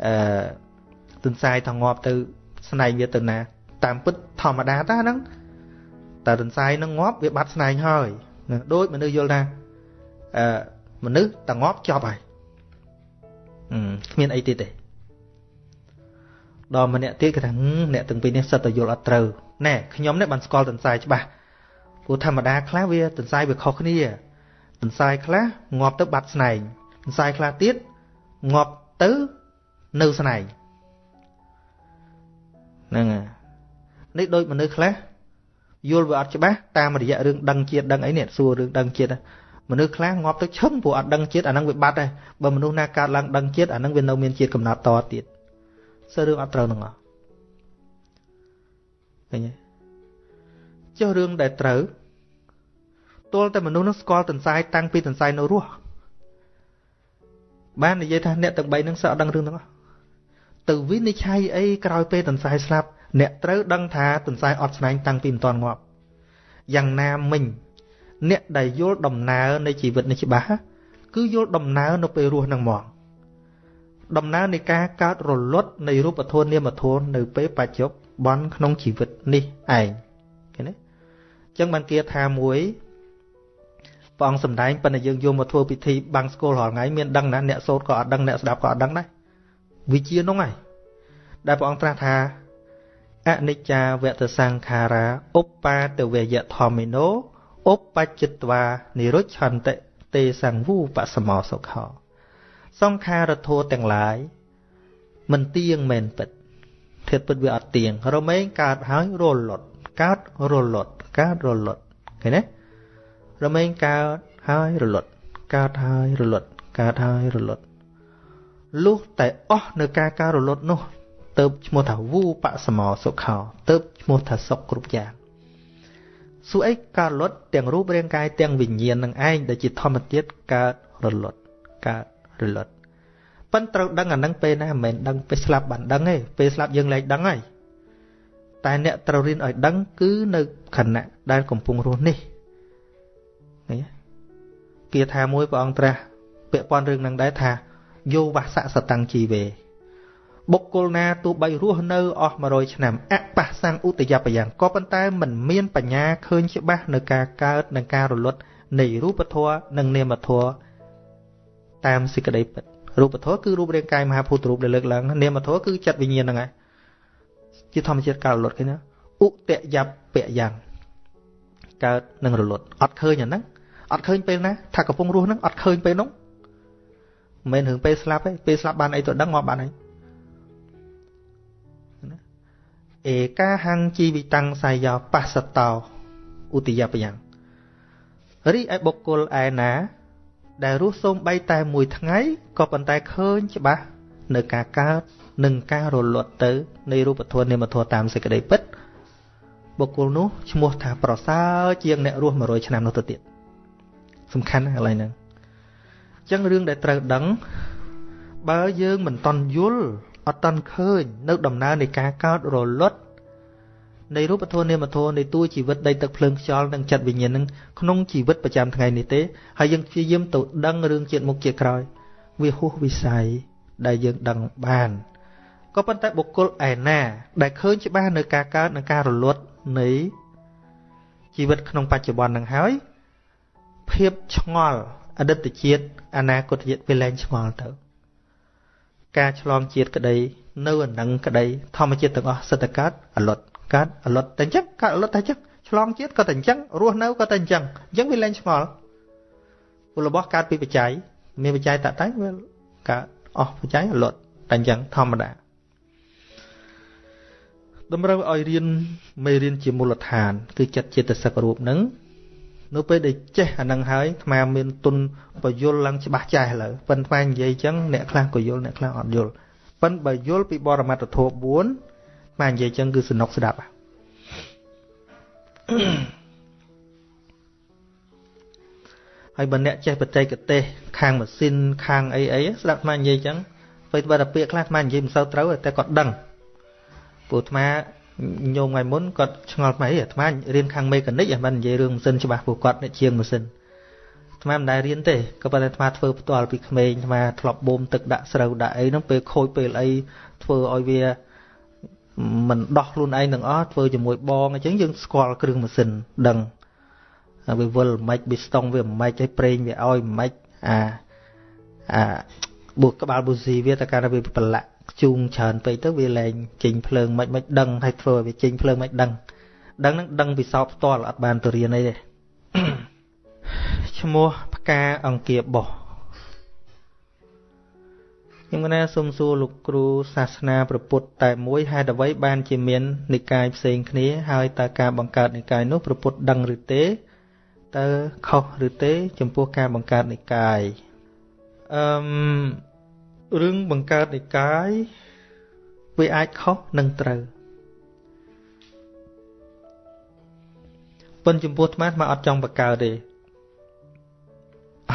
អឺទន្សាយថាងាប់ទៅស្នែងវាទៅណា តាមពិតធម្មតាតាហ្នឹងតែទន្សាយនឹងងាប់វាបាត់ស្នែងហើយដូចមនុស្សយល់ថាអឺមនុស្សតែងាប់ចប់ហើយ គ្មានអីទៀតទេដល់ម្នាក់ទៀតគេថាអ្នកទាំងពីរនេះសិតតែយល់អត់ត្រូវណែខ្ញុំនេះបានស្គាល់ទន្សាយច្បាស់ព្រោះធម្មតាខ្លះវាទន្សាយវាខុសគ្នាទន្សាយខ្លះងាប់ទៅបាត់ស្នែងទន្សាយខ្លះទៀតងាប់ទៅនៅស្នែងហ្នឹងនេះដូចមនុស្សខ្លះយល់វាអត់ច្បាស់តាមរយៈរឿងដឹងជាតិដឹងអីនេះសួររឿងដឹងជាតិ មនុស្សខ្លះងាប់ទៅឈឹងព្រោះអត់ដឹងជាតិអាហ្នឹងវាបាត់ហើយបើមនុស្សណាកើតឡើងដឹងជាតិអាហ្នឹងវានៅមានជាតិកំណត់តទៀតសើរឿងអត់ត្រូវនឹងអស់ឃើញទេចុះរឿងដែលត្រូវទល់តែមនុស្សនឹងស្គាល់ទន្សាយតាំងពីទន្សាយនៅរស់បាននិយាយថាអ្នកទាំង3នឹងសឹកអត់ដឹងរឿងទាំងអស់ទៅវិនិច្ឆ័យអីក្រោយពេលទន្សាយស្លាប់អ្នកត្រូវដឹងថាទន្សាយអត់ស្នែងតាំងពីមិនទាន់ងាប់យ៉ាងណាមិញ អ្នកដែលយល់ដំណើរនៃជីវិតនេះច្បាស់គឺយល់ដំណើរនៅពេលរស់នឹងមកដំណើរនៃការកើតរលត់នៃរូបធម៌នាមធម៌នៅពេលបច្ចុប្បន្នក្នុងជីវិតនេះឯងឃើញទេអញ្ចឹងបានគេថាមួយព្រះអង្គសំដែងប៉ុន្តែយើងយកមកធ្វើពិធីបាំងស្គលរាល់ថ្ងៃមានដឹងណាអ្នកសូត្រក៏អត់ដឹងអ្នកស្ដាប់ក៏អត់ដឹងដែរវិជានោះហើយដែលព្រះអង្គត្រាស់ថាអនិច្ចាវតសង្ខារាឧបបាទវយធម្មិណោ ឧបច្ចិតវានិរុច្ឆន្តិទេសង្វូបសមោសុខោសង្ខារធោទាំងឡាយមិនទៀងមែនពិតធៀបពិតវាអត់ទៀងរមែងកើតហើយរលត់កើតរលត់កើតរលត់ឃើញទេរមែងកើតហើយរលត់កើតហើយរលត់កើតហើយរលត់លុះតែអស់នៅការការរលត់នោះទៅឈ្មោះថាវូបសមោសុខោទៅឈ្មោះថាសុខគ្រប់យ៉ាង សួរអីការរលត់ទាំងរូបរាងកាយទាំងវិញ្ញាណនឹងឯងដែលជាធម្មជាតិកើតរលត់កើតរលត់ប៉ិនត្រូវដឹងអានឹងពេលណាមិនមែនដឹងពេលស្លាប់បានដឹងទេពេលស្លាប់យើងលែងដឹងហើយតែអ្នកត្រូវរៀនឲ្យដឹងគឺនៅខណៈដែលកំពុងរស់នេះឃើញគាថាមួយព្រះអង្គត្រាស់ពាក់ព័ន្ធរឿងនឹងដែរថាយោវសៈសតាំងជីវេ បុគ្គលណាទោះបីរស់នៅអស់100ឆ្នាំអបះសੰឧតយបយ៉ាងក៏ប៉ុន្តែមិនមានបញ្ញាឃើញច្បាស់នៅការកើតនិងការរលត់នៃរូបធម៌និងនាមធម៌តាមសេចក្តីពិតរូបធម៌គឺរូបរាងកាយមហាភូតរូបដែលលើកឡើងនាមធម៌គឺចិត្តវិញ្ញាណហ្នឹងឯងជាធម្មជាតិការរលត់ឃើញណាឧតយបយ៉ាងកើតនិងរលត់អត់ឃើញអាហ្នឹងអត់ឃើញពេលណាថាកំពុងរស់ហ្នឹងអត់ឃើញពេលនោះមិនមែនរឿងពេលស្លាប់ទេពេលស្លាប់បានអីទៅដឹងមកបានអី អេកាហੰជីវិតាំងសាយោបស្សតោឧទយបយ៉ាងរីឯបុគ្គលឯណា ដែលរស់សូមបីតែមួយថ្ងៃក៏ប៉ុន្តែឃើញច្បាស់នៅការកើតនិងការរលត់ទៅនៃរូបធម៌នាមធម៌តាមសេចក្តីពិតបុគ្គលនោះឈ្មោះថាប្រសើរជាងអ្នករស់100ឆ្នាំនោះទៅទៀតសំខាន់ណាស់កន្លែងហ្នឹងអញ្ចឹងរឿងដែលត្រូវដឹង បើយើងមិនតន់យល់ អត់តន់ឃើញនៅដំណើរនៃការកើតរលត់នៃរូបធម៌នាមធម៌នៃតួជីវិតដីទឹកភ្លើងខ្យល់និងចិត្តវិញ្ញាណនឹងក្នុងជីវិតប្រចាំថ្ងៃនេះទេហើយយើងព្យាយាមទៅដឹងរឿងជាតិមុខជាតិក្រោយវាហួសវិស័យដែលយើងដឹងបានក៏ប៉ុន្តែបុគ្គលឯណា ដែលឃើញច្បាស់នៅការកើតនិងការរលត់នៃជីវិតក្នុងបច្ចុប្បន្ននឹងហើយភាពឆ្ងល់អតីតជាតិអនាគតជាតិវាលែងឆ្ងល់ទៅ ការឆ្លងជាតិក្តីនៅអានឹងក្តីធម្មជាតិទាំងអស់សិតតែកើតអលត់កើតអលត់តែអញ្ចឹងកើតអលត់តែអញ្ចឹងឆ្លងជាតិក៏តែអញ្ចឹងរស់នៅក៏តែអញ្ចឹងអញ្ចឹងវាលែងឆ្ងល់ពលរបស់កើតពីបច្ច័យមានបច្ច័យតតែវាកើតអស់បច្ច័យអលត់តែអញ្ចឹងធម្មតាតម្រូវឲ្យរៀនមេរៀនជាមូលដ្ឋាន គឺចិត្តចិត្តសឹករូបនឹង នៅពេលដែលចេះអានឹងហើយអាត្មាមានទុនបយលឡើងច្បាស់ចាស់ឥឡូវប៉ិនអាត្មានិយាយអញ្ចឹងអ្នកខ្លះក៏យល់អ្នកខ្លះអត់យល់ប៉ិនបើយល់ពីបរមត្ថធម៌4អាត្មានិយាយអញ្ចឹងគឺសនុកស្ដាប់ហើយបើអ្នកចេះបច្ចេកទេស ខាងម៉ាស៊ីនខាងអីអីស្ដាប់អាត្មានិយាយអញ្ចឹងពេលបើតែពាក្យខ្លះអាត្មានិយាយមិនសូវត្រូវតែគាត់ដឹងព្រោះអាត្មា ញោមថ្ងៃមុនគាត់ឆ្ងល់ផ្នែកអាត្មារៀនខាងមេកានិកអាមិននិយាយរឿងម៉ាស៊ីនច្បាស់ព្រោះគាត់អ្នកជាងម៉ាស៊ីនអាត្មាមិនដែលរៀនទេក៏ប៉ុន្តែអាត្មាធ្វើផ្ទាល់ពីក្មេងអាត្មាធ្លាប់បូមទឹកដាក់ស្រូវដាក់អីហ្នឹងពេលខូចពេលអីធ្វើឲ្យវាមិនដោះខ្លួនឯងទាំងអស់ធ្វើជាមួយបងអញ្ចឹងយើងស្គាល់គ្រឿងម៉ាស៊ីនដឹងវាវិលមិនប៊ីស្តុងវាមិនឲ្យប្រេងវាឲ្យមិនអាអាបុកក្បាលប៊ូស៊ីវាតើកាលវាប្រឡាក់ ជូងច្រើនពេកទៅវាលែងចេញភ្លើងមិនមិនដឹងហើយធ្វើឲ្យវាចេញភ្លើងមិនដឹងដឹងហ្នឹងដឹងពិសោធន៍ផ្ទាល់អត់បានទៅរៀនអីទេឈ្មោះផ្កាអង្គាបោះខ្ញុំណាសូមសួរលោកគ្រូសាសនាព្រះពុទ្ធតែមួយហេតុអ្វីបានជាមាននិកាយផ្សេងគ្នាហើយតើការបង្កើតនិកាយនោះព្រះពុទ្ធដឹងឬទេតើខុសឬទេ ចំពោះការបង្កើតនិកាយអឺ រឿងបង្កើតនិកាយវាអាចខុសនិងត្រូវប៉ុន្តែចំពោះអាត្មាអាត្មាអត់ចង់បង្កើតទេ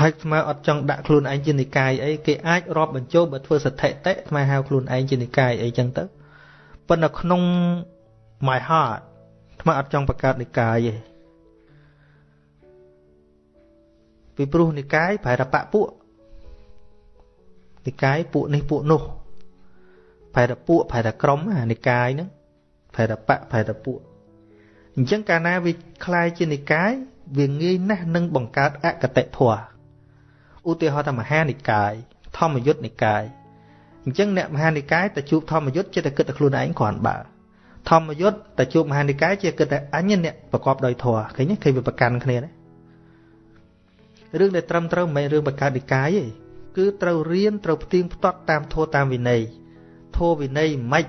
ហើយអាត្មាអត់ចង់ដាក់ខ្លួនឯងជានិកាយអីគេអាចរាប់បញ្ចូលបើធ្វើសតិតិអាត្មាហៅខ្លួនឯងជានិកាយអីចឹងទៅប៉ុន្តែក្នុង my heart អាត្មាអត់ចង់បង្កើតនិកាយទេពីព្រោះនិកាយប្រែថាបពពួក និកាយពួកនេះពួកនោះប្រែតែពួកប្រែតែក្រុមអានិកាយហ្នឹងប្រែតែបៈប្រែតែពួកអញ្ចឹងកាលណាវាคล้ายជានិកាយវាងាយណាស់នឹងបង្កើតអកតិធម៌ឧទាហរណ៍ថាមហានិកាយធម្មយុត្តនិកាយអញ្ចឹងអ្នកមហានិកាយទៅជួបធម្មយុត្តចិត្តតែគិតតែខ្លួនឯងគ្រាន់បើ ធម្មយុត្តតែជួបមហានិកាយជាគិតតែអញអ្នកប្រកបដោយធម៌ឃើញឃើញវាប្រកាន់គ្នាណារឿងដែលត្រឹមត្រូវមិនមែនរឿងបង្កើតនិកាយទេ គឺត្រូវរៀនត្រូវផ្ទៀងផ្ទាត់តាមធម៌តាមវិន័យធម៌វិន័យមិន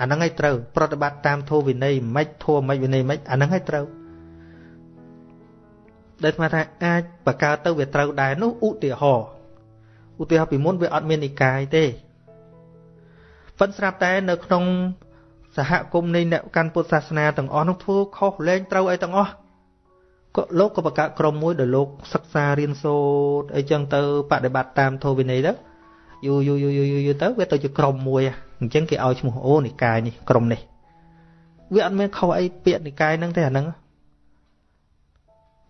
អាហ្នឹងឲ្យត្រូវ ប្រតិបត្តិតាមធម៌វិន័យមិនធម៌មិនវិន័យមិនអាហ្នឹងឲ្យត្រូវដែលស្មាថាអាចបង្កើតទៅវាត្រូវដែរនោះឧទាហរណ៍ឧទាហរណ៍ពីមុនវាអត់មាននិកាយទេប៉ុន្តែស្រាប់តែនៅក្នុងសហគមន៍នៃអ្នកកាន់ពុទ្ធសាសនាទាំងអស់នោះធ្វើខុសលែងត្រូវអីទាំងអស់ ក៏លោកក៏បង្កើតក្រុមមួយដែលលោកសិក្សារៀនសូត្រអីចឹងទៅបដិបត្តិតាមធម៌វិន័យទៅយូរយូរយូរយូរយូរទៅវាទៅជាក្រុមមួយអញ្ចឹងគេឲ្យឈ្មោះអូនិកាយនេះក្រុមនេះវាអត់មានខុសអីពាក្យនិកាយហ្នឹងទេអាហ្នឹង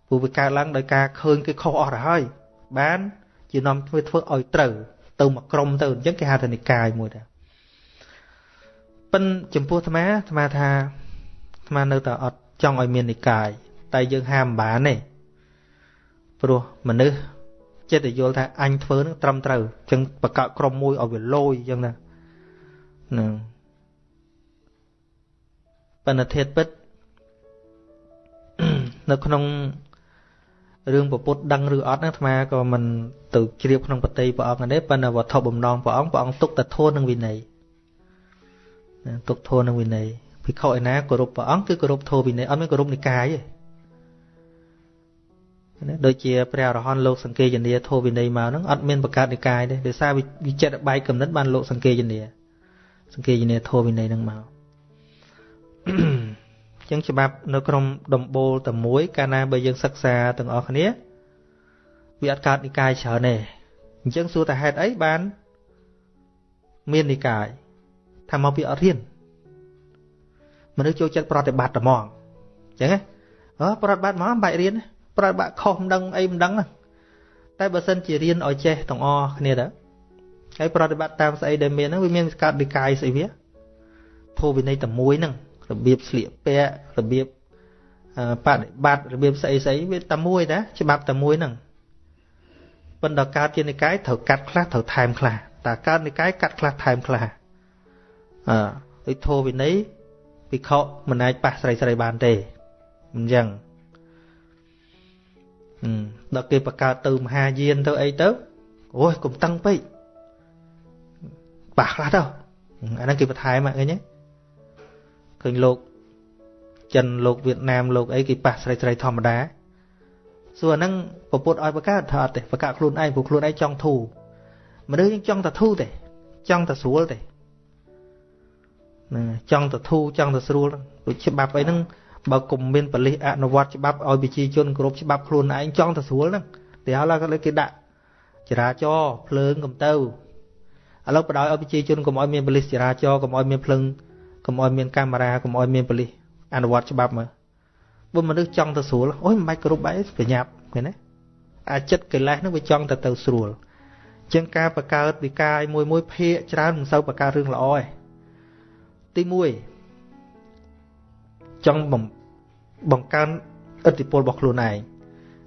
ព្រោះវាកើតឡើងដោយការឃើញគេខុសអស់ទៅហើយបានជានាំធ្វើធ្វើឲ្យត្រូវទៅមកក្រុមទៅអញ្ចឹងគេហៅថានិកាយមួយដែរប៉ិនចំពោះអាត្មាអាត្មាថាអាត្មានៅតែអត់ចង់ឲ្យមាននិកាយ តែយើងហាមបានទេព្រោះមនុស្សចិត្តតែយល់ថាអញធ្វើនឹងត្រឹមត្រូវអញ្ចឹងបកកក្រុមមួយឲ្យវាលយអញ្ចឹងណាហ្នឹងបណ្ឌធិតពិតនៅក្នុងរឿងពពុទ្ធដឹងឬអត់ហ្នឹងអាត្មាក៏មិនទៅជ្រាបក្នុងបតីព្រះអង្គទេប៉ុន្តែវត្ថុបំណងព្រះអង្គព្រះអង្គទុកតែធននឹងវិន័យទុកធននឹងវិន័យភិក្ខុឯណាគោរពព្រះអង្គគឺគោរពធម៌វិន័យអត់មានគោរពនិកាយទេ ណាដូចជាព្រះអរហន្តលោកសង្កេយនាធម៌វិន័យមកហ្នឹងអត់មានបង្កើតនិកាយទេដោយសារវិចិត្របែកកំណត់បានលោកសង្កេយនាសង្កេយនាធម៌វិន័យហ្នឹងមកអញ្ចឹងច្បាប់នៅក្នុងដំបូលតែមួយកាលណាបើយើងសិក្សាទាំងអស់គ្នាវាអត់កើតនិកាយច្រើនទេអញ្ចឹងសួរតែហេតុអីបានមាននិកាយថាមកពីអត់រៀនមនុស្សចូលចិត្តប្រតិបត្តិតែហ្មងអញ្ចឹងហ៎ប្រតិបត្តិហ្មងបាច់រៀន ប្រតិបត្តិខុសមិនដឹងអីមិនដឹងតែបើសិនជារៀនឲ្យចេះទាំងអស់គ្នាទៅហើយប្រតិបត្តិតាមស្អីដែលមានហ្នឹងវាមានកើតនិកាយស្អីវាធម៌វិន័យតែមួយហ្នឹងរបៀបស្លៀកពាក់របៀបបដិបត្តិរបៀបស្អីស្អីវាតែមួយណាច្បាប់តែមួយហ្នឹងប៉ុន្តែកើតជានិកាយត្រូវកាត់ខ្លះត្រូវថែមខ្លះតែកើតនិកាយកាត់ខ្លះថែមខ្លះអឺដូចធោវិន័យភិក្ខុមិនអាចប៉ះស្រីស្រីបានទេអញ្ចឹង ដល់គេបង្កើតទៅមហាយានទៅអីទៅអូយកុំតឹងពេកប៉ះខ្លះទៅអាហ្នឹងគេបន្ថែមឃើញទេឃើញលោកចិនលោកវៀតណាមលោកអីគេប៉ះស្រីស្រីធម្មតាសួរអាហ្នឹងពពុទ្ធឲ្យបង្កើតថាអត់ទេបង្កើតខ្លួនឯងព្រោះខ្លួនឯងចង់ធូរមនុស្សយើងចង់តែធូរទេចង់តែស្រួលទេណាចង់ទៅធូរចង់ទៅស្រួលដូចច្បាប់អីហ្នឹង បើគុំមានបលិសអនុវត្តច្បាប់ឲ្យប្រជាជនគ្រប់ច្បាប់ខ្លួនឯងចង់ទៅស្រួលហ្នឹងតែហើយឡើយគេដាក់ចរាចរភ្លើងកំទៅឥឡូវបដ ாய் ឲ្យប្រជាជនកុំឲ្យមានបលិសចរាចរកុំឲ្យមានភ្លើងកុំឲ្យមានកាមេរ៉ាកុំឲ្យមានបលិសអនុវត្តច្បាប់មើលបើមនុស្សចង់ទៅស្រួលអូយមិនបាច់គ្រប់បែបប្រញាប់ឃើញទេអាចិត្តកិលេសហ្នឹងវាចង់ទៅទៅស្រួលជាងការបង្កើតវិការមួយមួយភាកច្រើនមិនសូវបង្កើតរឿងល្អទេទី1ចង់ប ង្កើនឥទ្ធិពលរបស់ខ្លួនឯង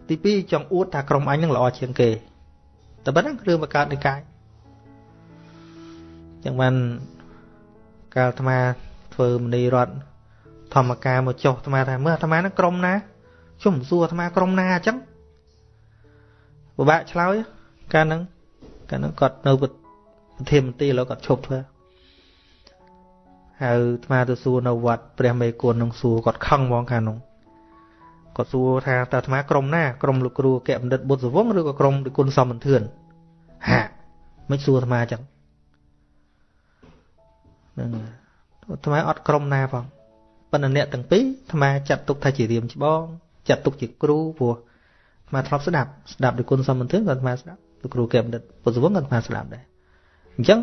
ទី2ចង់អួតថាក្រុមអញនឹងល្អជាងគេតែប៉ុណ្ណឹងរឿងបង្កើតនិកាយចឹងបានកាលអាត្មាធ្វើមនីរតធម្មការមកចុះអាត្មាថាមើលអាត្មានឹងក្រុមណាជុំសួរអាត្មាក្រុមណាអញ្ចឹងពិបាកឆ្លើយកាលហ្នឹងកាលហ្នឹងគាត់នៅប្រធានមន្ត្រីឥឡូវគាត់ឈប់ធ្វើ ហៅអាត្មាទៅសួរនៅវត្តព្រះមេគុណនឹងសួរគាត់ខឹងហ្មងខាងនោះគាត់សួរថាតើអាត្មាក្រុមណាក្រុមលោកគ្រូកែបណ្ឌិតបុត្រសវងឬក៏ក្រុមលោកគុណសំបន្ទឿនហាមិនសួរអាត្មាចឹងហ្នឹងអាត្មាអត់ក្រុមណាផងប៉ុន្តែអ្នកទាំងពីរអាត្មាចាត់ទុកថាជារៀមច្បងចាត់ទុកជាគ្រូព្រោះអាត្មាធ្លាប់ស្ដាប់ស្ដាប់ដោយគុណសំបន្ទឿនក៏អាត្មាស្ដាប់លោកគ្រូកែបណ្ឌិតបុត្រសវងក៏អាត្មាស្ដាប់ដែរអញ្ចឹង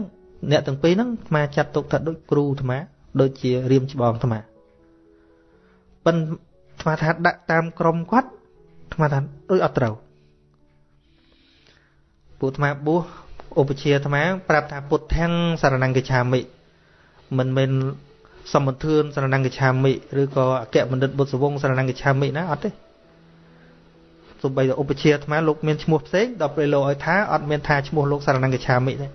អ្នកទាំងពីរហ្នឹងអាត្មាចាត់ទុកថាដូចគ្រូអាត្មាដូចជារៀមច្បងអាត្មាប៉ិនអាត្មាថាដាក់តាមក្រមគាត់អាត្មាថាដូចអត់ត្រូវពួកអាត្មាបួសឧបជាអាត្មាប្រាប់ថាពុទ្ធាំងសារណង្កឆាមិមិនមែនសម្បធឿនសារណង្កឆាមិឬក៏អគ្គបណ្ឌិតបុត្រសវងសារណង្កឆាមិណាអត់ទេសូម្បីតែឧបជាអាត្មាលោកមានឈ្មោះផ្សេងដល់ពេលលោកឲ្យថាអត់មានថាឈ្មោះលោកសារណង្កឆាមិទេ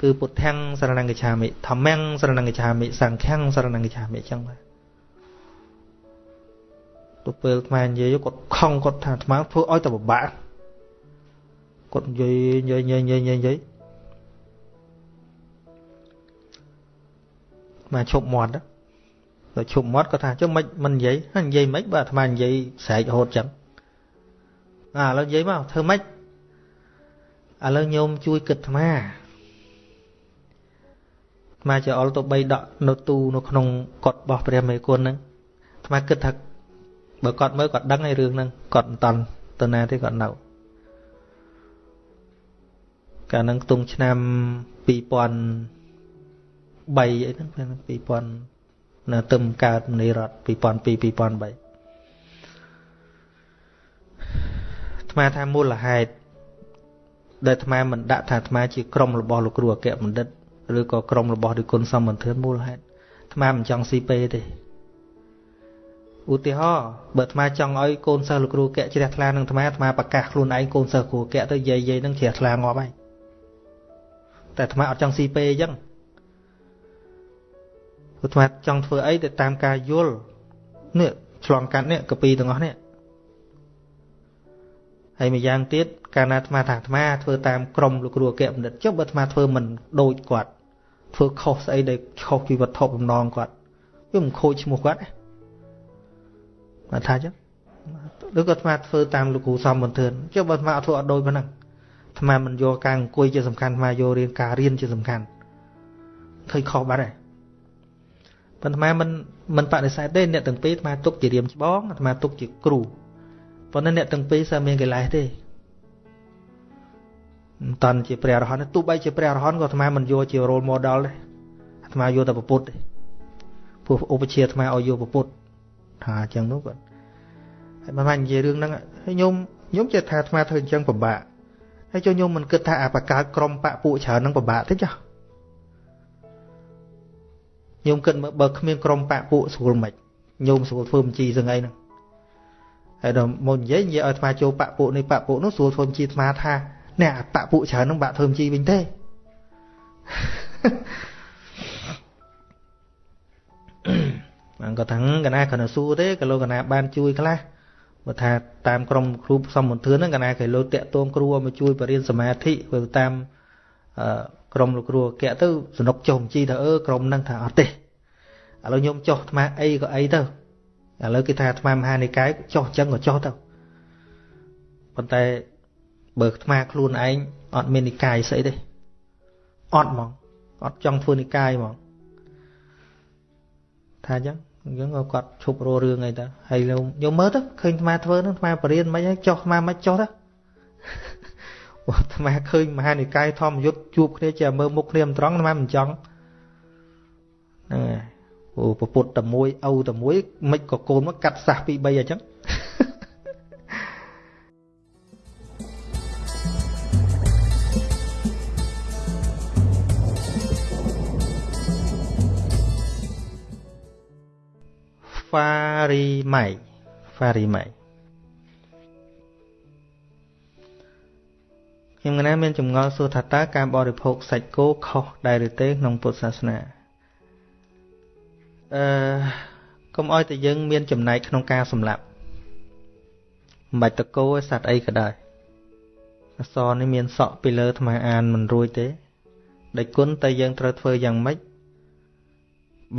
គឺពុទ្ធាំងសរណង្កឆាមិធម្មំសរណង្កឆាមិសង្ឃំសរណង្កឆាមិអញ្ចឹងបាទទៅពេលអាត្មានិយាយគាត់ខំគាត់ថាអាត្មាធ្វើឲ្យតែពិបាកគាត់និយាយនិយាយនិយាយនិយាយនិយាយមកឈប់មាត់ទៅឈប់មាត់គាត់ថាចុះមិនមិននិយាយនិយាយមិនបើអាត្មានិយាយស្រែករហូតចឹងអាឥឡូវនិយាយមកធ្វើម៉េចឥឡូវញោមជួយគិតអាត្មា អាត្មាចអុលទៅបីដកនៅទូនៅក្នុងកត់របស់ព្រះមេគុណហ្នឹងអាត្មាគិតថាបើគាត់មើលគាត់ដឹងឯរឿងហ្នឹងគាត់មិនតន់ទៅណាទេគាត់នៅកាលហ្នឹងខ្ទង់ឆ្នាំ2000 3អីហ្នឹង2000នៅទឹមកើតមនីរដ្ឋ2002 2003អាត្មាថាមូលហេតុដែលអាត្មាមិនដាក់ថាអាត្មាជាក្រុមរបស់លោកគ្រូអគ្គបណ្ឌិត ឬក៏ក្រុមរបស់រិគុណសំបន្ទឿនមូលហេតុអាត្មាមិនចង់ស៊ីពេទេឧទាហរណ៍បើអាត្មាចង់ឲ្យកូនសិស្សលោកគ្រូអគ្គជ្រះថ្លានឹងអាត្មាអាត្មាប្រកាសខ្លួនឯងកូនសិស្សគ្រូអគ្គទៅយាយយាយនឹងជ្រះថ្លាងាប់ហើយតែអាត្មាអត់ចង់ស៊ីពេអញ្ចឹងពុទ្ធមាចង់ធ្វើអីទៅតាមការយល់នេះឆ្លងកាត់នេះកពីទាំងអស់នេះហើយម្យ៉ាងទៀតកាលណាអាត្មាថាអាត្មាធ្វើតាមក្រមលោកគ្រូអគ្គបណ្ឌិតចុះបើអាត្មាធ្វើមិនដូចគាត់ ធ្វើខុសស្អីដែលខុសពីវត្ថុបំណងគាត់វាមិនខូចឈ្មោះគាត់ណាថាចឹងឬក៏អាត្មាធ្វើតាមលោកគ្រូសំបន្ទឿនចុះបើអាត្មាអត់ធ្វើអត់ដូចប៉ុណ្ណឹងអាត្មាមិនយកការអង្គុយជាសំខាន់អាត្មាយករៀនការរៀនជាសំខាន់ឃើញខុសបាត់ហើយប៉ុន្តែមិនមិនបដិសេធទេអ្នកទាំងពីរអាត្មាទុកជារៀមច្បងអាត្មាទុកជាគ្រូប៉ុន្តែអ្នកទាំងពីរសើមានកិលេសទេ មិនតាន់ជាព្រះអរហន្តទោះបីជាព្រះអរហន្តក៏អាត្មាមិនយកជា role model ដែរអាត្មាយកតែពុទ្ធទេព្រោះឧបជាអាត្មាឲ្យយកពុទ្ធថាអញ្ចឹងនោះគាត់ហើយបើមកនិយាយរឿងហ្នឹងហើយញោមញោមចេះថាអាត្មាធ្វើអញ្ចឹងពិបាកហើយចុះញោមមិនគិតថាអាបកើតក្រុមបពពួកច្រើនហ្នឹងពិបាកទេចា៎ញោមគិតមើលបើគ្មានក្រុមបាក់ពួកស្រួលមិនញោមស្រួលធ្វើបញ្ជីសឹងអីហ្នឹងហើយដល់មកនិយាយនិយាយឲ្យអាត្មាចូលបាក់ពួកនេះបាក់ពួកនោះស្រួលធ្វើបញ្ជីអាត្មាថា អ្នកបាក់ពួកច្រើនហ្នឹងបាក់ធ្វើបញ្ជីវិញទេបានក៏ថាកណាគ្រាន់តែសួរទេក៏លោកកណាបានជួយខ្លះបើថាតាមក្រុមគ្រូសំមន្ទឿនហ្នឹងកណាគេលោកតាក់ទងគ្រូឲ្យមកជួយបរៀនសមាធិទៅតាមអឺក្រុមលោកគ្រូអគ្គទៅសនុកចុះបញ្ជីថាអឺក្រុមហ្នឹងថាអត់ទេឥឡូវខ្ញុំចុះអាត្មាអីក៏អីទៅឥឡូវគេថាអាត្មាមហានិកាយចុះចឹងក៏ចុះទៅប៉ុន្តែ បើអាត្មាខ្លួនឯងអត់មាននិកាយស្អីទេអត់ហ្មងអត់ចង់ធ្វើនិកាយហ្មងថាអញ្ចឹងអញ្ចឹងក៏គាត់ឈប់រស់រឿងអីទៅហើយយកមើលទៅឃើញអាត្មាធ្វើហ្នឹងអាត្មាបរៀនមិនហើយចុះអាត្មាមិនចុះទៅអាត្មាឃើញមហានិកាយធម្មយុត្តជួបគ្នាជាមើលមុខគ្នាមិនត្រង់អាត្មាមិនចង់ហ្នឹងហើយអូពពុទ្ធតែមួយឪតែមួយមិនក៏កូនមកកាត់សះពី3អញ្ចឹង ហ្វារីម៉ៃហ្វារីម៉ៃខ្ញុំកណាមានចម្ងល់សួរថាតើការបរិភោគសាច់គោខុសដែរឬទេក្នុងពុទ្ធសាសនាអឺកុំឲ្យតែយើងមានចំណែកក្នុងការសម្លាប់មិនបាច់តគោឯសត្វអីក៏ដោយអសរនេះមានសក់ពីលើថ្មអានមិនរួចទេដែលគុណតែយើងត្រូវធ្វើយ៉ាងម៉េច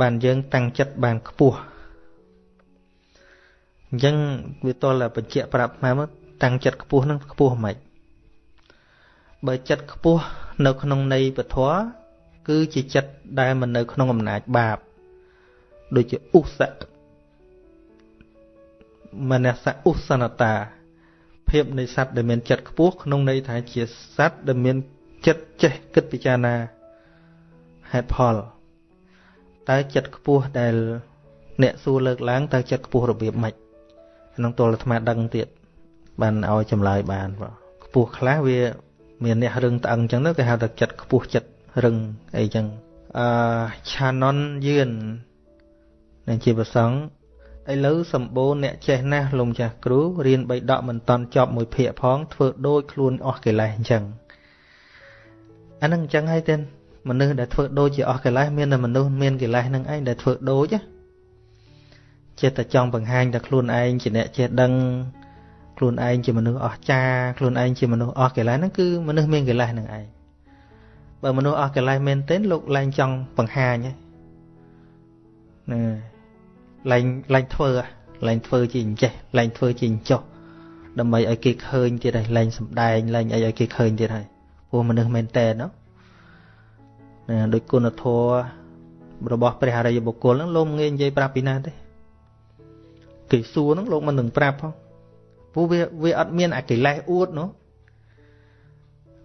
បានយើងតាំងចិត្តបានខ្ពស់ អញ្ចឹងវាតលបញ្ជាក់ប្រាប់មកតាំងចិត្តខ្ពស់នឹងខ្ពស់មិនបើចិត្តខ្ពស់នៅក្នុងន័យពធគឺជាចិត្តដែលមិននៅក្នុងអំណាចបាប ដូចជាឧស្សៈមនសៈឧស្សនតា ភាពនៃសត្វដែលមានចិត្តខ្ពស់ក្នុងន័យថាជាសត្វដែលមានចិត្តចេះគិតពិចារណាហេតុផលតើចិត្តខ្ពស់ដែល អ្នកសួរលើកឡើងតើចិត្តខ្ពស់របៀបម៉េចក្នុងទលអាត្មាដឹងទៀតបានឲ្យចម្លើយបានបាទខ្ពស់ខ្លះវាមានអ្នករឹងត្អឹងអញ្ចឹងទៅគេហៅថាចិត្តខ្ពស់ចិត្តរឹងអីចឹងអឺឆាណុនយឿននឹងជាប្រសងឥឡូវសម្បូរអ្នកចេះណាស់លំចាស់គ្រូរៀនបីដកមិនតន់ចប់មួយភាកផងធ្វើដូចខ្លួនអស់កិលេសអញ្ចឹងអានឹងអញ្ចឹងហើយទេមនុស្សដែលធ្វើដូចជាអស់កិលេសមានតែមនុស្សមានកិលេសនឹងឯងដែលធ្វើដូច ចេះតែចង់បង្ហាញតែខ្លួនឯងជាអ្នកចេះដឹងខ្លួនឯងជាមនុស្សអស្ចារ្យខ្លួនឯងជាមនុស្សអស់កិលេសហ្នឹងគឺមនុស្សមានកិលេសនឹងឯងបើមនុស្សអស់កិលេសមែនទែនលោកឡើងចង់បង្ហាញហ្នឹងឡើងឡើងធ្វើឡើងធ្វើជាអញ្ចេះឡើងធ្វើជាអញ្ចោះដើម្បីឲ្យគេឃើញទៀតហើយឡើងសំដែងឡើងអីឲ្យគេឃើញទៀតហើយព្រោះមនុស្សមែនតើណាដោយគុណធម៌របស់ព្រះអរិយបុគ្គលហ្នឹងលោកងាយនិយាយប្រាប់ពីណាទេ គេសួរហ្នឹងលោកមិននឹងប្រាប់ផងព្រោះវាវាអត់មានអាកិលេសអួតនោះ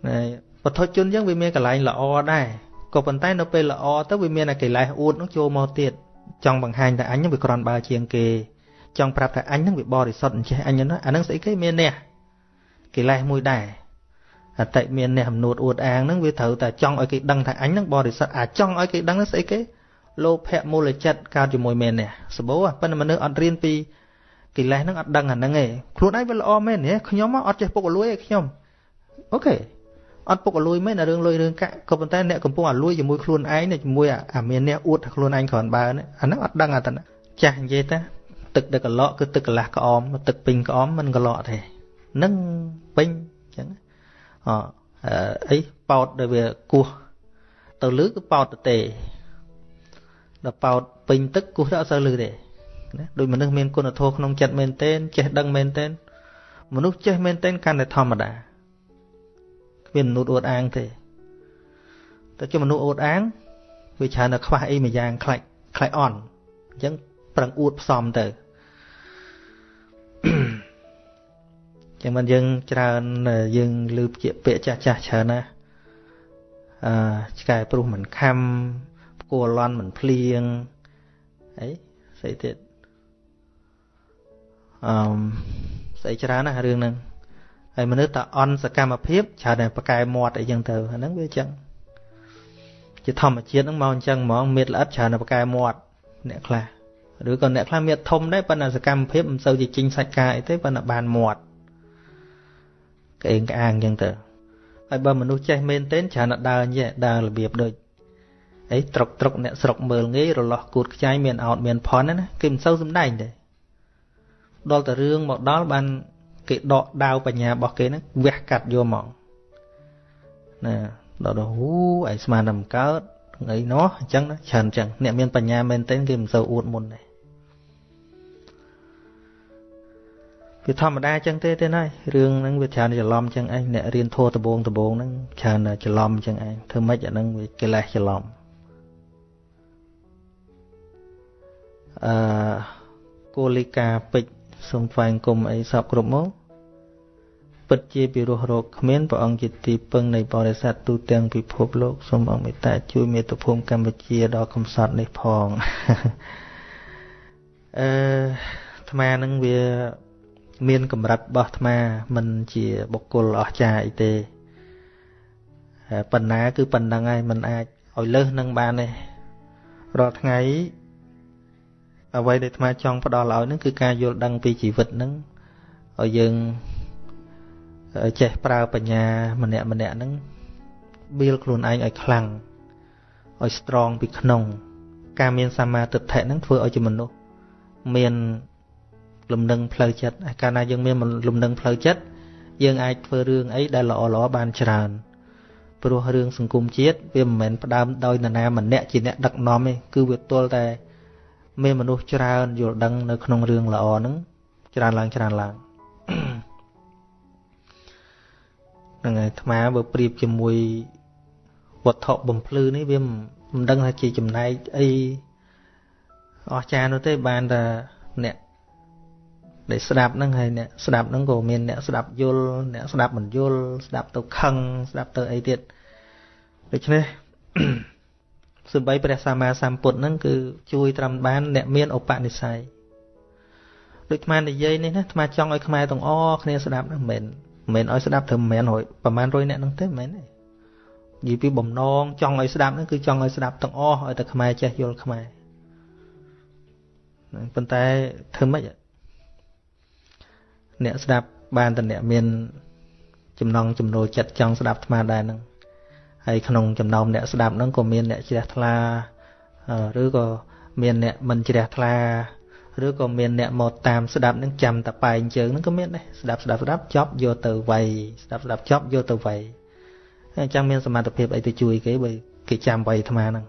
ណែបទជនអញ្ចឹងវាមានកន្លែងល្អដែរក៏ប៉ុន្តែនៅពេលល្អទៅវាមានអាកិលេសអួតនោះចូលមកទៀតចង់បង្ហាញថាអញហ្នឹងវាក្រាន់បើជាងគេចង់ប្រាប់ថាអញហ្នឹងវាបរិសុទ្ធអញ្ចេះអញហ្នឹងអាហ្នឹងស្អីគេមានអ្នកកិលេសមួយដែរអតិមានអ្នកអំនួតអួតអាងហ្នឹងវាត្រូវតែចង់ឲ្យគេដឹងថាអញហ្នឹងបរិសុទ្ធអាចង់ឲ្យគេដឹងហ្នឹងស្អីគេលោភៈមូលចិត្តកើតជាមួយមែននេះសបោប៉ុន្តែមនុស្សអត់រៀនពី កិលេសហ្នឹងអត់ដឹងអាហ្នឹងទេខ្លួនឯងវាល្អមែនទេខ្ញុំអត់ចេះពុកលួយទេខ្ញុំអូខេអត់ពុកលួយមែនរឿងលុយរឿងកាក់ក៏ប៉ុន្តែអ្នកកំពុងអាលួយជាមួយខ្លួនឯងជាមួយអាមានអ្នកអួតថាខ្លួនឯងគ្រាន់បើអាហ្នឹងអត់ដឹងអាតណាចាស់និយាយតាទឹកដែលកឡក់គឺទឹកកន្លះក្អមទឹកពេញក្អមមិនកឡក់ទេនឹងពេញអញ្ចឹងអអីប៉ោតដែលវាគោះទៅលឺគឺប៉ោតទៅទេដល់ប៉ោតពេញទឹកគោះទៅអត់សូវលឺទេ ណាដូចមនុស្សមានគុណធម៌ក្នុងចិត្តមែនទែនចេះដឹងមែនទែនមនុស្សចេះមែនទែនកាន់តែធម្មតាគ្មានមនុស្សអួតអាងទេតែជាមនុស្សអួតអាងវាច្រើនតែខ្វះអីមួយយ៉ាងខ្លាច់ខ្លាច់អន់អញ្ចឹងប្រឹងអួតផ្សំទៅចឹងមិនយើងច្រើនយើងលឺពាក្យពាក្យចាស់ចាស់ច្រើនណាអឺឆ្កែព្រុសមិនខំផ្គួរលន់មិនភ្លៀងអីស្អីទៀត អឺស្អីច្រើនណារឿងហ្នឹងហើយមនុស្សតអន់សកម្មភាពច្រើនតែប្រកែមាត់អីចឹងទៅអាហ្នឹងវាចឹងជាធម្មជាតិហ្នឹងមកអញ្ចឹងហ្មងមៀតល្អិតច្រើនតែប្រកែមាត់អ្នកខ្លះឬក៏អ្នកខ្លះមៀតធំដែរប៉ុន្តែសកម្មភាពមិនសូវជាជីងសាច់កាយអីទេប៉ុន្តែបានមាត់ក្អេងក្អាងអញ្ចឹងទៅហើយបើមនុស្សចេះមែនទែនច្រើនតែដើរញ៉ែដើររបៀបដូចអីត្រុកត្រុកអ្នកស្រុកមើលងាយរលាស់គួតខ្ចាយមានអោតមានផនណាគេមិនសូវសំដែងទេ ដល់តែរឿងមកដល់បានគេដកដាវបញ្ញារបស់គេហ្នឹងវះកាត់យកមកណាដល់ដល់ហូឯស្មានតែមិនកើតអីនោះអញ្ចឹងណាច្រើនអញ្ចឹងអ្នកមានបញ្ញាមែនទែនគេមិនសូវអួតមុនទេវាធម្មតាអញ្ចឹងទេទេណារឿងហ្នឹងវាច្រើនច្រឡំអញ្ចឹងឯងអ្នករៀនធัวដបងដបងហ្នឹងច្រើនច្រឡំអញ្ចឹងឯងធ្វើម៉េចអាហ្នឹងវាកិលេសច្រឡំអឺគោលិកាពេជ្រ សូមថ្វាយគុំអីសពគ្រប់មកពិតជាពិរោះរោគគ្មានព្រះអង្គជាទីពឹងនៃបរិស័ទទូទាំងពិភពលោកសូមអង្គមេត្តាជួយមេត្តាភូមិកម្ពុជាដល់កំសត់នេះផងអឺអាត្មានឹងវាមានកម្រិតរបស់អាត្មាមិនជាបុគ្គលអស្ចារ្យអីទេប៉ុណ្ណាគឺប៉ុណ្ណឹងហើយមិនអាចឲ្យលើសនឹងបានទេរាល់ថ្ងៃ អ្វីដែលអាត្មាចង់ផ្ដល់ឲ្យនឹងគឺការយល់ដឹងពីជីវិតនឹងឲ្យយើងចេះប្រើបញ្ញាម្នាក់ម្នាក់ហ្នឹងបៀលខ្លួនឯងឲ្យខ្លាំងឲ្យ strong ពីក្នុង ការមានសមាទិដ្ឋិហ្នឹងធ្វើឲ្យជាមនុស្សមានលំនឹងផ្លូវចិត្តកាលណាយើងមានលំនឹងផ្លូវចិត្តយើងអាចធ្វើរឿងអីដែលល្អល្អបានច្រើនព្រោះរឿងសង្គមជាតិវាមិនមែនផ្ដើមដោយនរណាម្នាក់ជាអ្នកដឹកនាំទេគឺវាទល់តែ មានមនុស្សច្រើនយល់ដឹងនៅក្នុងរឿងល្អហ្នឹងច្រើនឡើងច្រើនឡើងហ្នឹងហើយអាត្មាបើប្រៀបជាមួយវត្ថុបំភ្លឺនេះវាមិនដឹងថាជាចំណែកអីអស្ចារ្យនោះទេបានតែអ្នកដែលស្ដាប់ហ្នឹងហើយអ្នកស្ដាប់ហ្នឹងក៏មានអ្នកស្ដាប់យល់អ្នកស្ដាប់មិនយល់ស្ដាប់ទៅខឹងស្ដាប់ទៅអីទៀតដូច្នេះ សម្បីព្រះសម្មាសម្ពុទ្ធហ្នឹងគឺជួយត្រឹមបានអ្នកមានឧបនិស្ស័យដូចអានិយាយនេះណាអាចង់ឲ្យខ្មែរទាំងអស់គ្នាស្ដាប់ហ្នឹងមិនមែនមិនឲ្យស្ដាប់ត្រឹមមិនរយប្រហែល100អ្នកហ្នឹងទេមិនមែនទេនិយាយពីបំណងចង់ឲ្យស្ដាប់ហ្នឹងគឺចង់ឲ្យស្ដាប់ទាំងអស់ឲ្យតែខ្មែរចេះយល់ខ្មែរប៉ុន្តែធ្វើម៉េចអ្នកស្ដាប់បានតែអ្នកមានចំណងចំណូលចិត្តចង់ស្ដាប់អាត្មាដែរហ្នឹង ហើយក្នុងចំណោមអ្នកស្ដាប់ហ្នឹងក៏មានអ្នកជ្រះថ្លាឬក៏មានអ្នកមិនជ្រះថ្លាឬក៏មានអ្នកមកតាមស្ដាប់នឹងចាំតែបែងជើងហ្នឹងក៏មានដែរស្ដាប់ស្ដាប់ស្ដាប់ចប់យកទៅវាយស្ដាប់ស្ដាប់ចប់យកទៅវាយអញ្ចឹងមានសមត្ថភាពអីទៅជួយគេបើគេចាំវាយអាត្មាហ្នឹង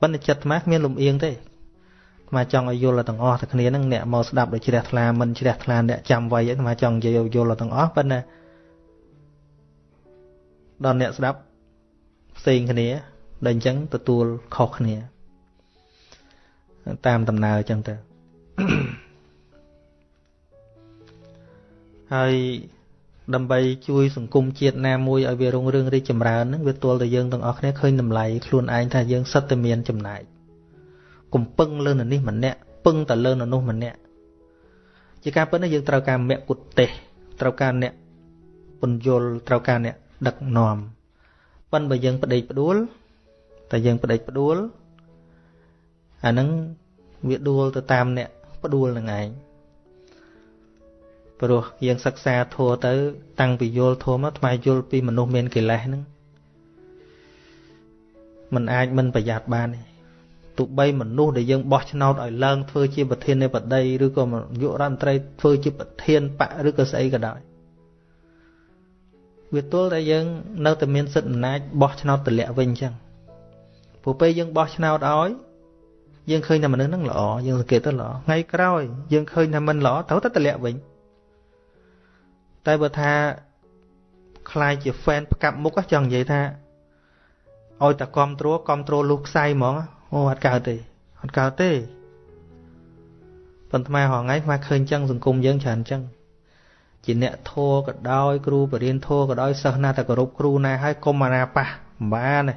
ប៉ុន្តែចិត្តអាត្មាគ្មានលំអៀងទេអាត្មាចង់ឲ្យយល់ទាំងអស់តែគ្នាហ្នឹងអ្នកមកស្ដាប់ដោយជ្រះថ្លាមិនជ្រះថ្លាអ្នកចាំវាយអាត្មាចង់និយាយយល់ទាំងអស់ប៉ុន្តែដល់អ្នកស្ដាប់ ផ្សេងគ្នា ដែលអញ្ចឹងទទួលខុសគ្នា តាមដំណើរអញ្ចឹងទៅហើយដើម្បីជួយសង្គមជាតិណាមួយឲ្យវារុងរឿងរីកចម្រើនហ្នឹងវាទល់តែយើងទាំងអស់គ្នាឃើញតម្លៃខ្លួនឯងថាយើងសិតតែមានចំណែកកុំពឹងលើននេះម្នាក់ពឹងតែលើននោះម្នាក់ជាការពិតណាយើងត្រូវការមគ្គុទ្ទេសត្រូវការអ្នកពន្យល់ត្រូវការអ្នកដឹកនាំ ប៉ុន្តែបើយើងប្តេកផ្ដួលតែយើងប្តេកផ្ដួលអាហ្នឹងវាដួលទៅតាមអ្នកផ្ដួលនឹងឯងព្រោះយើងសិក្សាធัวទៅ តាំងពីយល់ធัวមកថ្មយល់ពីមនុស្សមានកិលេសហ្នឹងมันអាចមិនប្រយ័ត្នបានទេទោះបីមនុស្សដែលយើងបោះឆ្នោតឲ្យឡើងធ្វើជាប្រធាននៃបតីឬក៏យុរដ្ឋមន្ត្រីធ្វើជាប្រធានបកឬក៏ស្អីក៏ដោយ វាទល់តែយើង នៅតែមានសិទ្ធិអំណាចបោះឆ្នោតតម្លាក់វិញអញ្ចឹងព្រោះពេលយើងបោះឆ្នោតឲ្យយើងឃើញថាមនុស្សហ្នឹងល្អយើងសង្កេតទៅល្អថ្ងៃក្រោយ យើងឃើញថាមិនល្អត្រូវតែតម្លាក់វិញតែបើថាខ្លាយជា fan ផ្កាប់មុខចង់និយាយថាឲ្យតែគ្រប់គ្រងគ្រប់គ្រងលុះខ្សែហ្មងអូអត់កើតទេអត់កើតទេប៉ុន្តែហងៃស្មាឃើញចឹងសង្គមយើងច្រើនចឹង ជាអ្នកធัวក៏ដោយគ្រូបរិញ្ញាធัวក៏ដោយសិស្សណាតែគោរពគ្រូណាហើយកុំអាណាប៉ះមិនបានទេ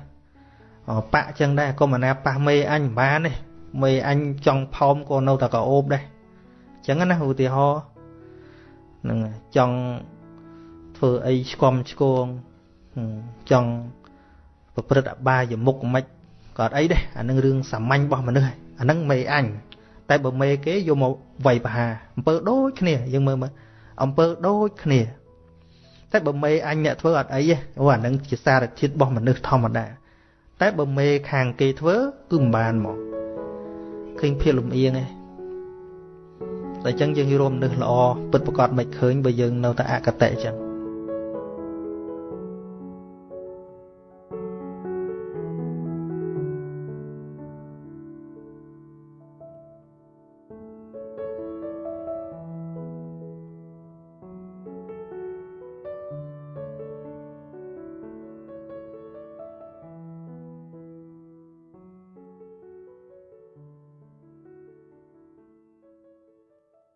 អបាក់ចឹងដែរកុំអាណាប៉ះមេអញមិនបានទេមេអញចង់ផោមក៏នៅតែក៏អូបដែរចឹងណាឧទាហរណ៍នឹងចង់ធ្វើអីឆ្កំឆ្គងចង់ប្រព្រឹត្តអបាយមុខមិនក៏អត់អីដែរអានឹងរឿងសាមញ្ញរបស់មនុស្សអានឹងមេអញតែបើមេគេយកមកវាយប្រហាអំពើដូចគ្នាយើងមើលមើល អំពើដូចគ្នា តែបើមេអញអ្នកធ្វើអត់អីទេអូអានឹងជាសារធាតុរបស់មនុស្សធម្មតា តែបើមេខាងគេធ្វើគឺមិនបានមកឃើញភាពលំអៀងឯងតែអញ្ចឹងយើងរួមមនុស្សល្អពិតប្រកបមិនឃើញបើយើងនៅតែអកតៈអញ្ចឹង